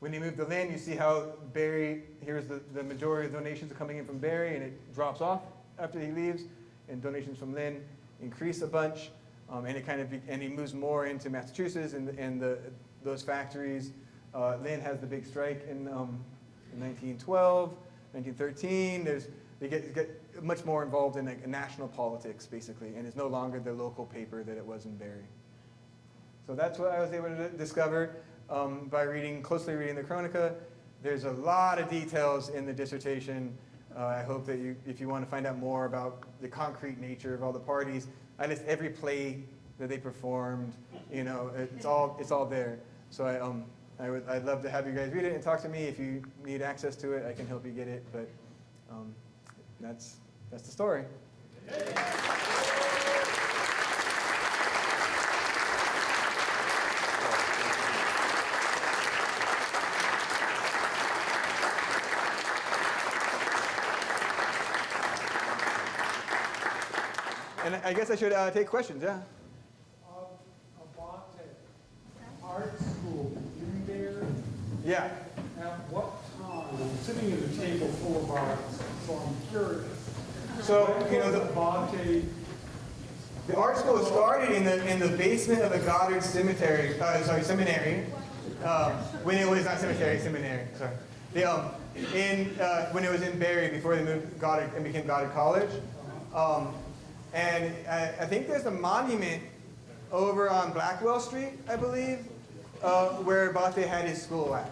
when he moved to Lynn, you see how Barre, here's the, the majority of donations are coming in from Barre, and it drops off after he leaves, and donations from Lynn increase a bunch, um, and it kind of, be, and he moves more into Massachusetts and, and the, those factories. Uh, Lynn has the big strike in, um, in 1912. 1913, there's, they get, get much more involved in like, national politics, basically, and it's no longer the local paper that it was in Barre. So that's what I was able to discover um, by reading, closely reading the Cronaca. There's a lot of details in the dissertation. Uh, I hope that you, if you want to find out more about the concrete nature of all the parties, I list every play that they performed. You know, it's all, it's all there. So I, um, I would, I'd love to have you guys read it and talk to me. If you need access to it, I can help you get it. But um, that's, that's the story. And I guess I should uh, take questions, yeah? Um, Abate, art school, in there, Yeah. at what time? Sitting at a table full of art, so I'm curious. So, you know, the, Abate, the art school started in the, in the basement of the Goddard Cemetery, uh, sorry, seminary. Um, when it was not cemetery, seminary, sorry. The, um, in, uh, when it was in Barre before they moved Goddard and became Goddard College. Um, and I, I think there's a monument over on Blackwell Street, I believe, uh, where Bate had his school at.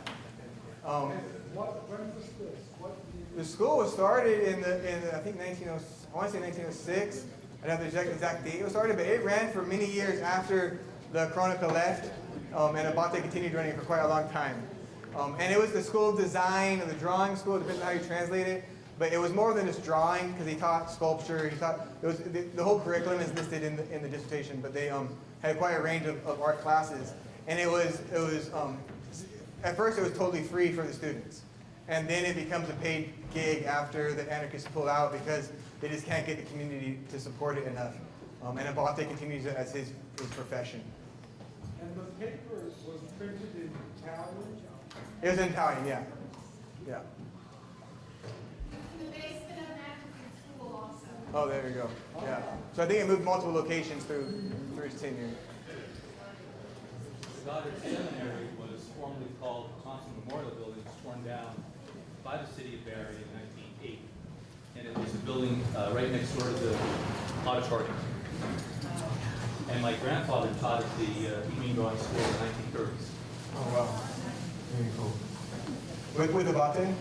Um, what, when was this? What the school was started in the, in the, I think 19, I want to say 1906. I don't have the exact, date it was started, but it ran for many years after the Cronaca left, um, and Abate continued running for quite a long time. Um, and it was the school of design, or the drawing school, depends on how you translate it. But it was more than just drawing, because he taught sculpture, he taught, was, the, the whole curriculum is listed in the, in the dissertation, but they um, had quite a range of, of art classes. And it was it was um, at first it was totally free for the students, and then it becomes a paid gig after the anarchists pull out because they just can't get the community to support it enough. Um, and Abate continues it as his, his profession. And the paper was printed in Italian? It was in Italian, yeah, yeah. In the basement of Atkinson School also. Oh, there you go. Yeah. So I think it moved multiple locations through through his tenure. Goddard Seminary was formerly called the Thompson Memorial Building, It was torn down by the city of Barre in 1908. And it was a building uh, right next door to the auditorium. And my grandfather taught at the uh, Evening Drawing School in the 1930s. Oh wow. Very cool. With with Abate?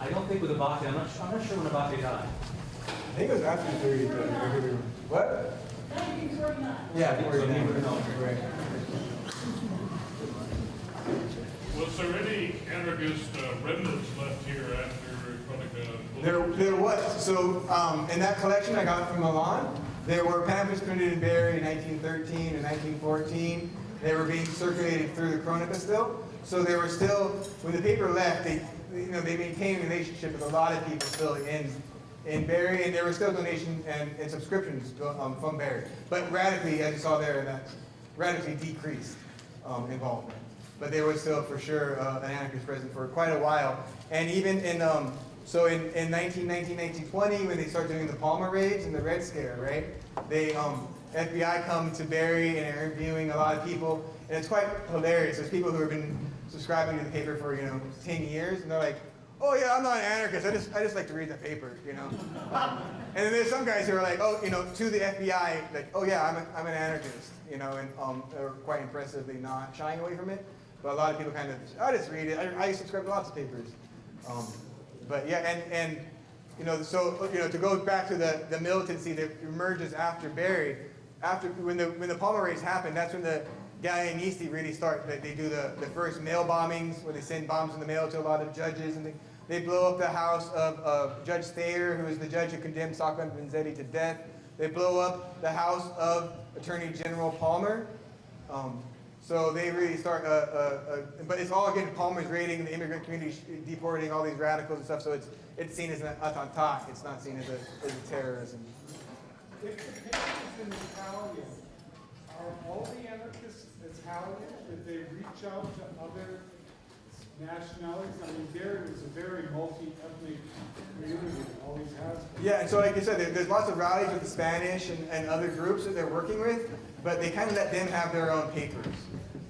I don't think with Abate, I'm not, I'm not sure when Abate died. I think it was after the 30s. but I could be wrong. What? 1949. Yeah, So he 49. would. Right. Was there any anarchist uh, remnants left here after Cronaca? There, there was. So um, in that collection I got from Milan, there were pamphlets printed in Barre in 1913 and 1914. They were being circulated through the Cronaca still. So there were still, when the paper left, they, you know, they maintained a relationship with a lot of people still in, in Barre, and there were still donations and, and subscriptions um, from Barre. But radically, as you saw there, that radically decreased um, involvement. But there was still, for sure, uh, an anarchist present for quite a while. And even in, um, so in, in 1919, 1920, when they start doing the Palmer raids and the Red Scare, right? They, um, FBI come to Barre and are interviewing a lot of people, and it's quite hilarious. There's people who have been subscribing to the paper for, you know, 10 years, and they're like, oh yeah, I'm not an anarchist, I just, I just like to read the paper, you know? And then there's some guys who are like, oh, you know, to the FBI, like, oh yeah, I'm, a, I'm an anarchist, you know, and um, they're quite impressively not shying away from it. But a lot of people kind of, I just read it. I, I subscribe to lots of papers. Um, but yeah, and, and you know, so you know, to go back to the, the militancy that emerges after Barre, after when the when the Palmer raids happened, that's when the Galleanisti really start. They, they do the, the first mail bombings where they send bombs in the mail to a lot of judges, and they, they blow up the house of, Judge Thayer, who is the judge who condemned Sacco and Vanzetti to death. They blow up the house of Attorney General Palmer. Um, so they really start, uh, uh, uh, but it's all again Palmer's raiding the immigrant community, deporting all these radicals and stuff. So it's it's seen as an attentat. It's not seen as a as a terrorism. If the paper in Italian, are all the anarchists Italian? Did they reach out to other nationalities? I mean, there is a very multi-ethnic community, always has been. Yeah, so like you said, there, there's lots of rallies with the Spanish and, and other groups that they're working with, but they kind of let them have their own papers.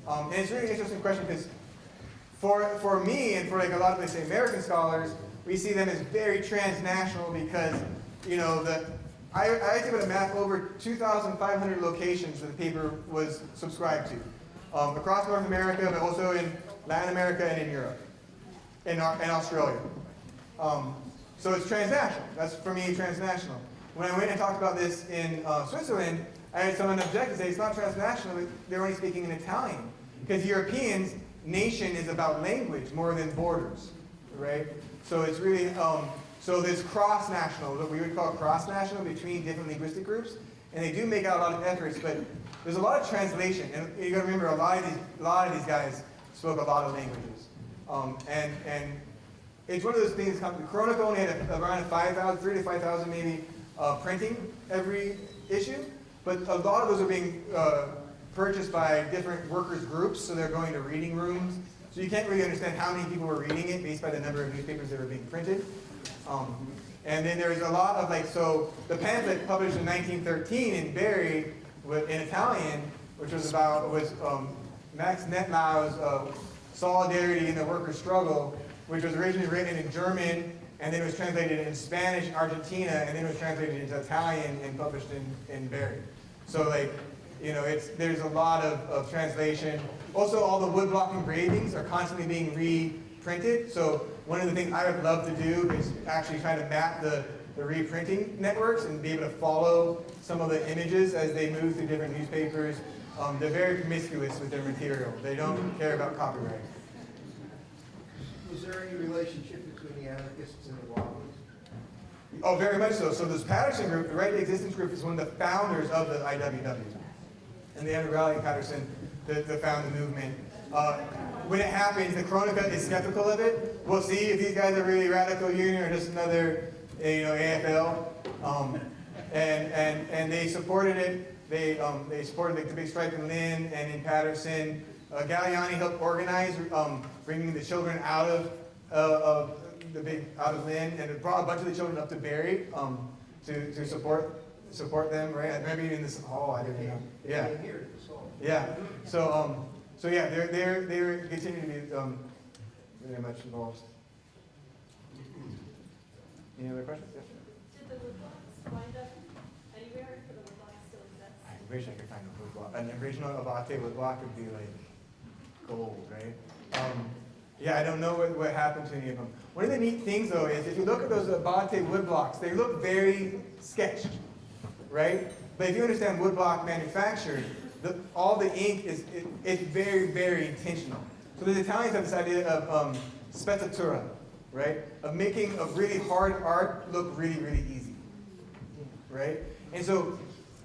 Um, and it's really interesting question because for, for me and for like a lot of, let's say, American scholars, we see them as very transnational because, you know, the, I, I put a map over 2,500 locations that the paper was subscribed to. Um, across North America, but also in Latin America and in Europe, and, and Australia. Um, so it's transnational. That's for me transnational. When I went and talked about this in uh, Switzerland, I had someone object and say it's not transnational. They're only speaking in Italian because Europeans, nation is about language more than borders, right? So it's really um, so there's cross-national, what we would call cross-national between different linguistic groups, and they do make out a lot of efforts, but there's a lot of translation, and you got to remember a lot of these a lot of these guys spoke a lot of languages, um, and and it's one of those things. The Cronaca only had a, around 5,000, 3 to 5,000 maybe uh, printing every issue, but a lot of those are being uh, purchased by different workers groups, so they're going to reading rooms. So you can't really understand how many people were reading it based by the number of newspapers that were being printed. Um, and then there's a lot of like, so the pamphlet published in 1913 in Barre in Italian, which was about, was um, Max Nettlau's uh, Solidarity in the Workers' Struggle, which was originally written in German, and then was translated in Spanish in Argentina, and then was translated into Italian and published in, in Barre. So like, you know, it's, there's a lot of, of translation. Also, all the woodblock engravings are constantly being reprinted. So one of the things I would love to do is actually try to map the, the reprinting networks and be able to follow some of the images as they move through different newspapers. Um, they're very promiscuous with their material. They don't care about copyright. Was there any relationship between the anarchists and the Wobblies? Oh, very much so. So this Paterson group, the Right to Existence group, is one of the founders of the IWW. And Rowley and Paterson that, that found the movement. Uh, when it happens, the Cronaca is skeptical of it. We'll see if these guys are really radical union or just another, you know, AFL. Um, and, and, and they supported it. They, um, they supported the big strike in Lynn and in Paterson. Uh, Galleani helped organize um, bringing the children out of, uh, of the big out of Lynn and it brought a bunch of the children up to Barre um, to, to support support them. Right? Maybe in this hall. I didn't know. Yeah. Yeah. So um, so yeah, they're they're they're continuing to be um, very much involved. Any other questions? Yes. Did the woodblocks wind up anywhere, or the woodblocks still exist? I wish I could find a wood block. An original Abate wood block would be like gold, right? Um, yeah, I don't know what, what happened to any of them. One of the neat things though is if you look at those Abate wood blocks, they look very sketched, right? But if you understand wood block manufacture, the, all the ink is it, it's very, very intentional. So the Italians have this idea of um, sprezzatura, right? Of making a really hard art look really, really easy, right? And so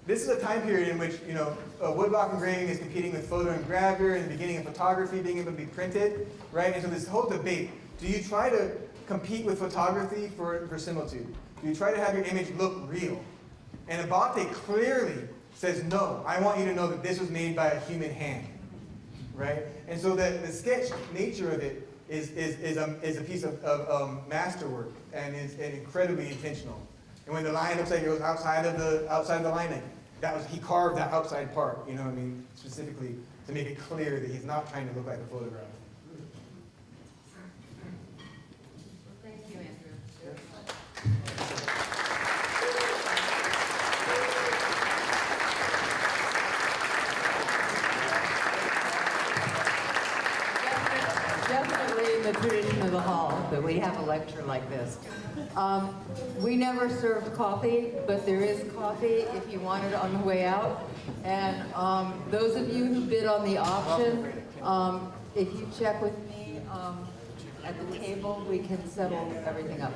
this is a time period in which, you know, uh, woodblock engraving is competing with photo and gravure and the beginning of photography being able to be printed, right? And so this whole debate, do you try to compete with photography for verisimilitude? Do you try to have your image look real? And Abate clearly says, no, I want you to know that this was made by a human hand, right? And so the, the sketch nature of it is, is, is, a, is a piece of, of um, masterwork and is and incredibly intentional. And when the line looks like it goes outside of the outside of the line, like, that was he carved that outside part. You know what I mean? Specifically to make it clear that he's not trying to look like a photograph. Thank you, Andrew. Definitely in the tradition of the hall that we have a lecture like this. Um, we never served coffee, but there is coffee if you want it on the way out. And um, those of you who bid on the auction, um, if you check with me um, at the table, we can settle everything up.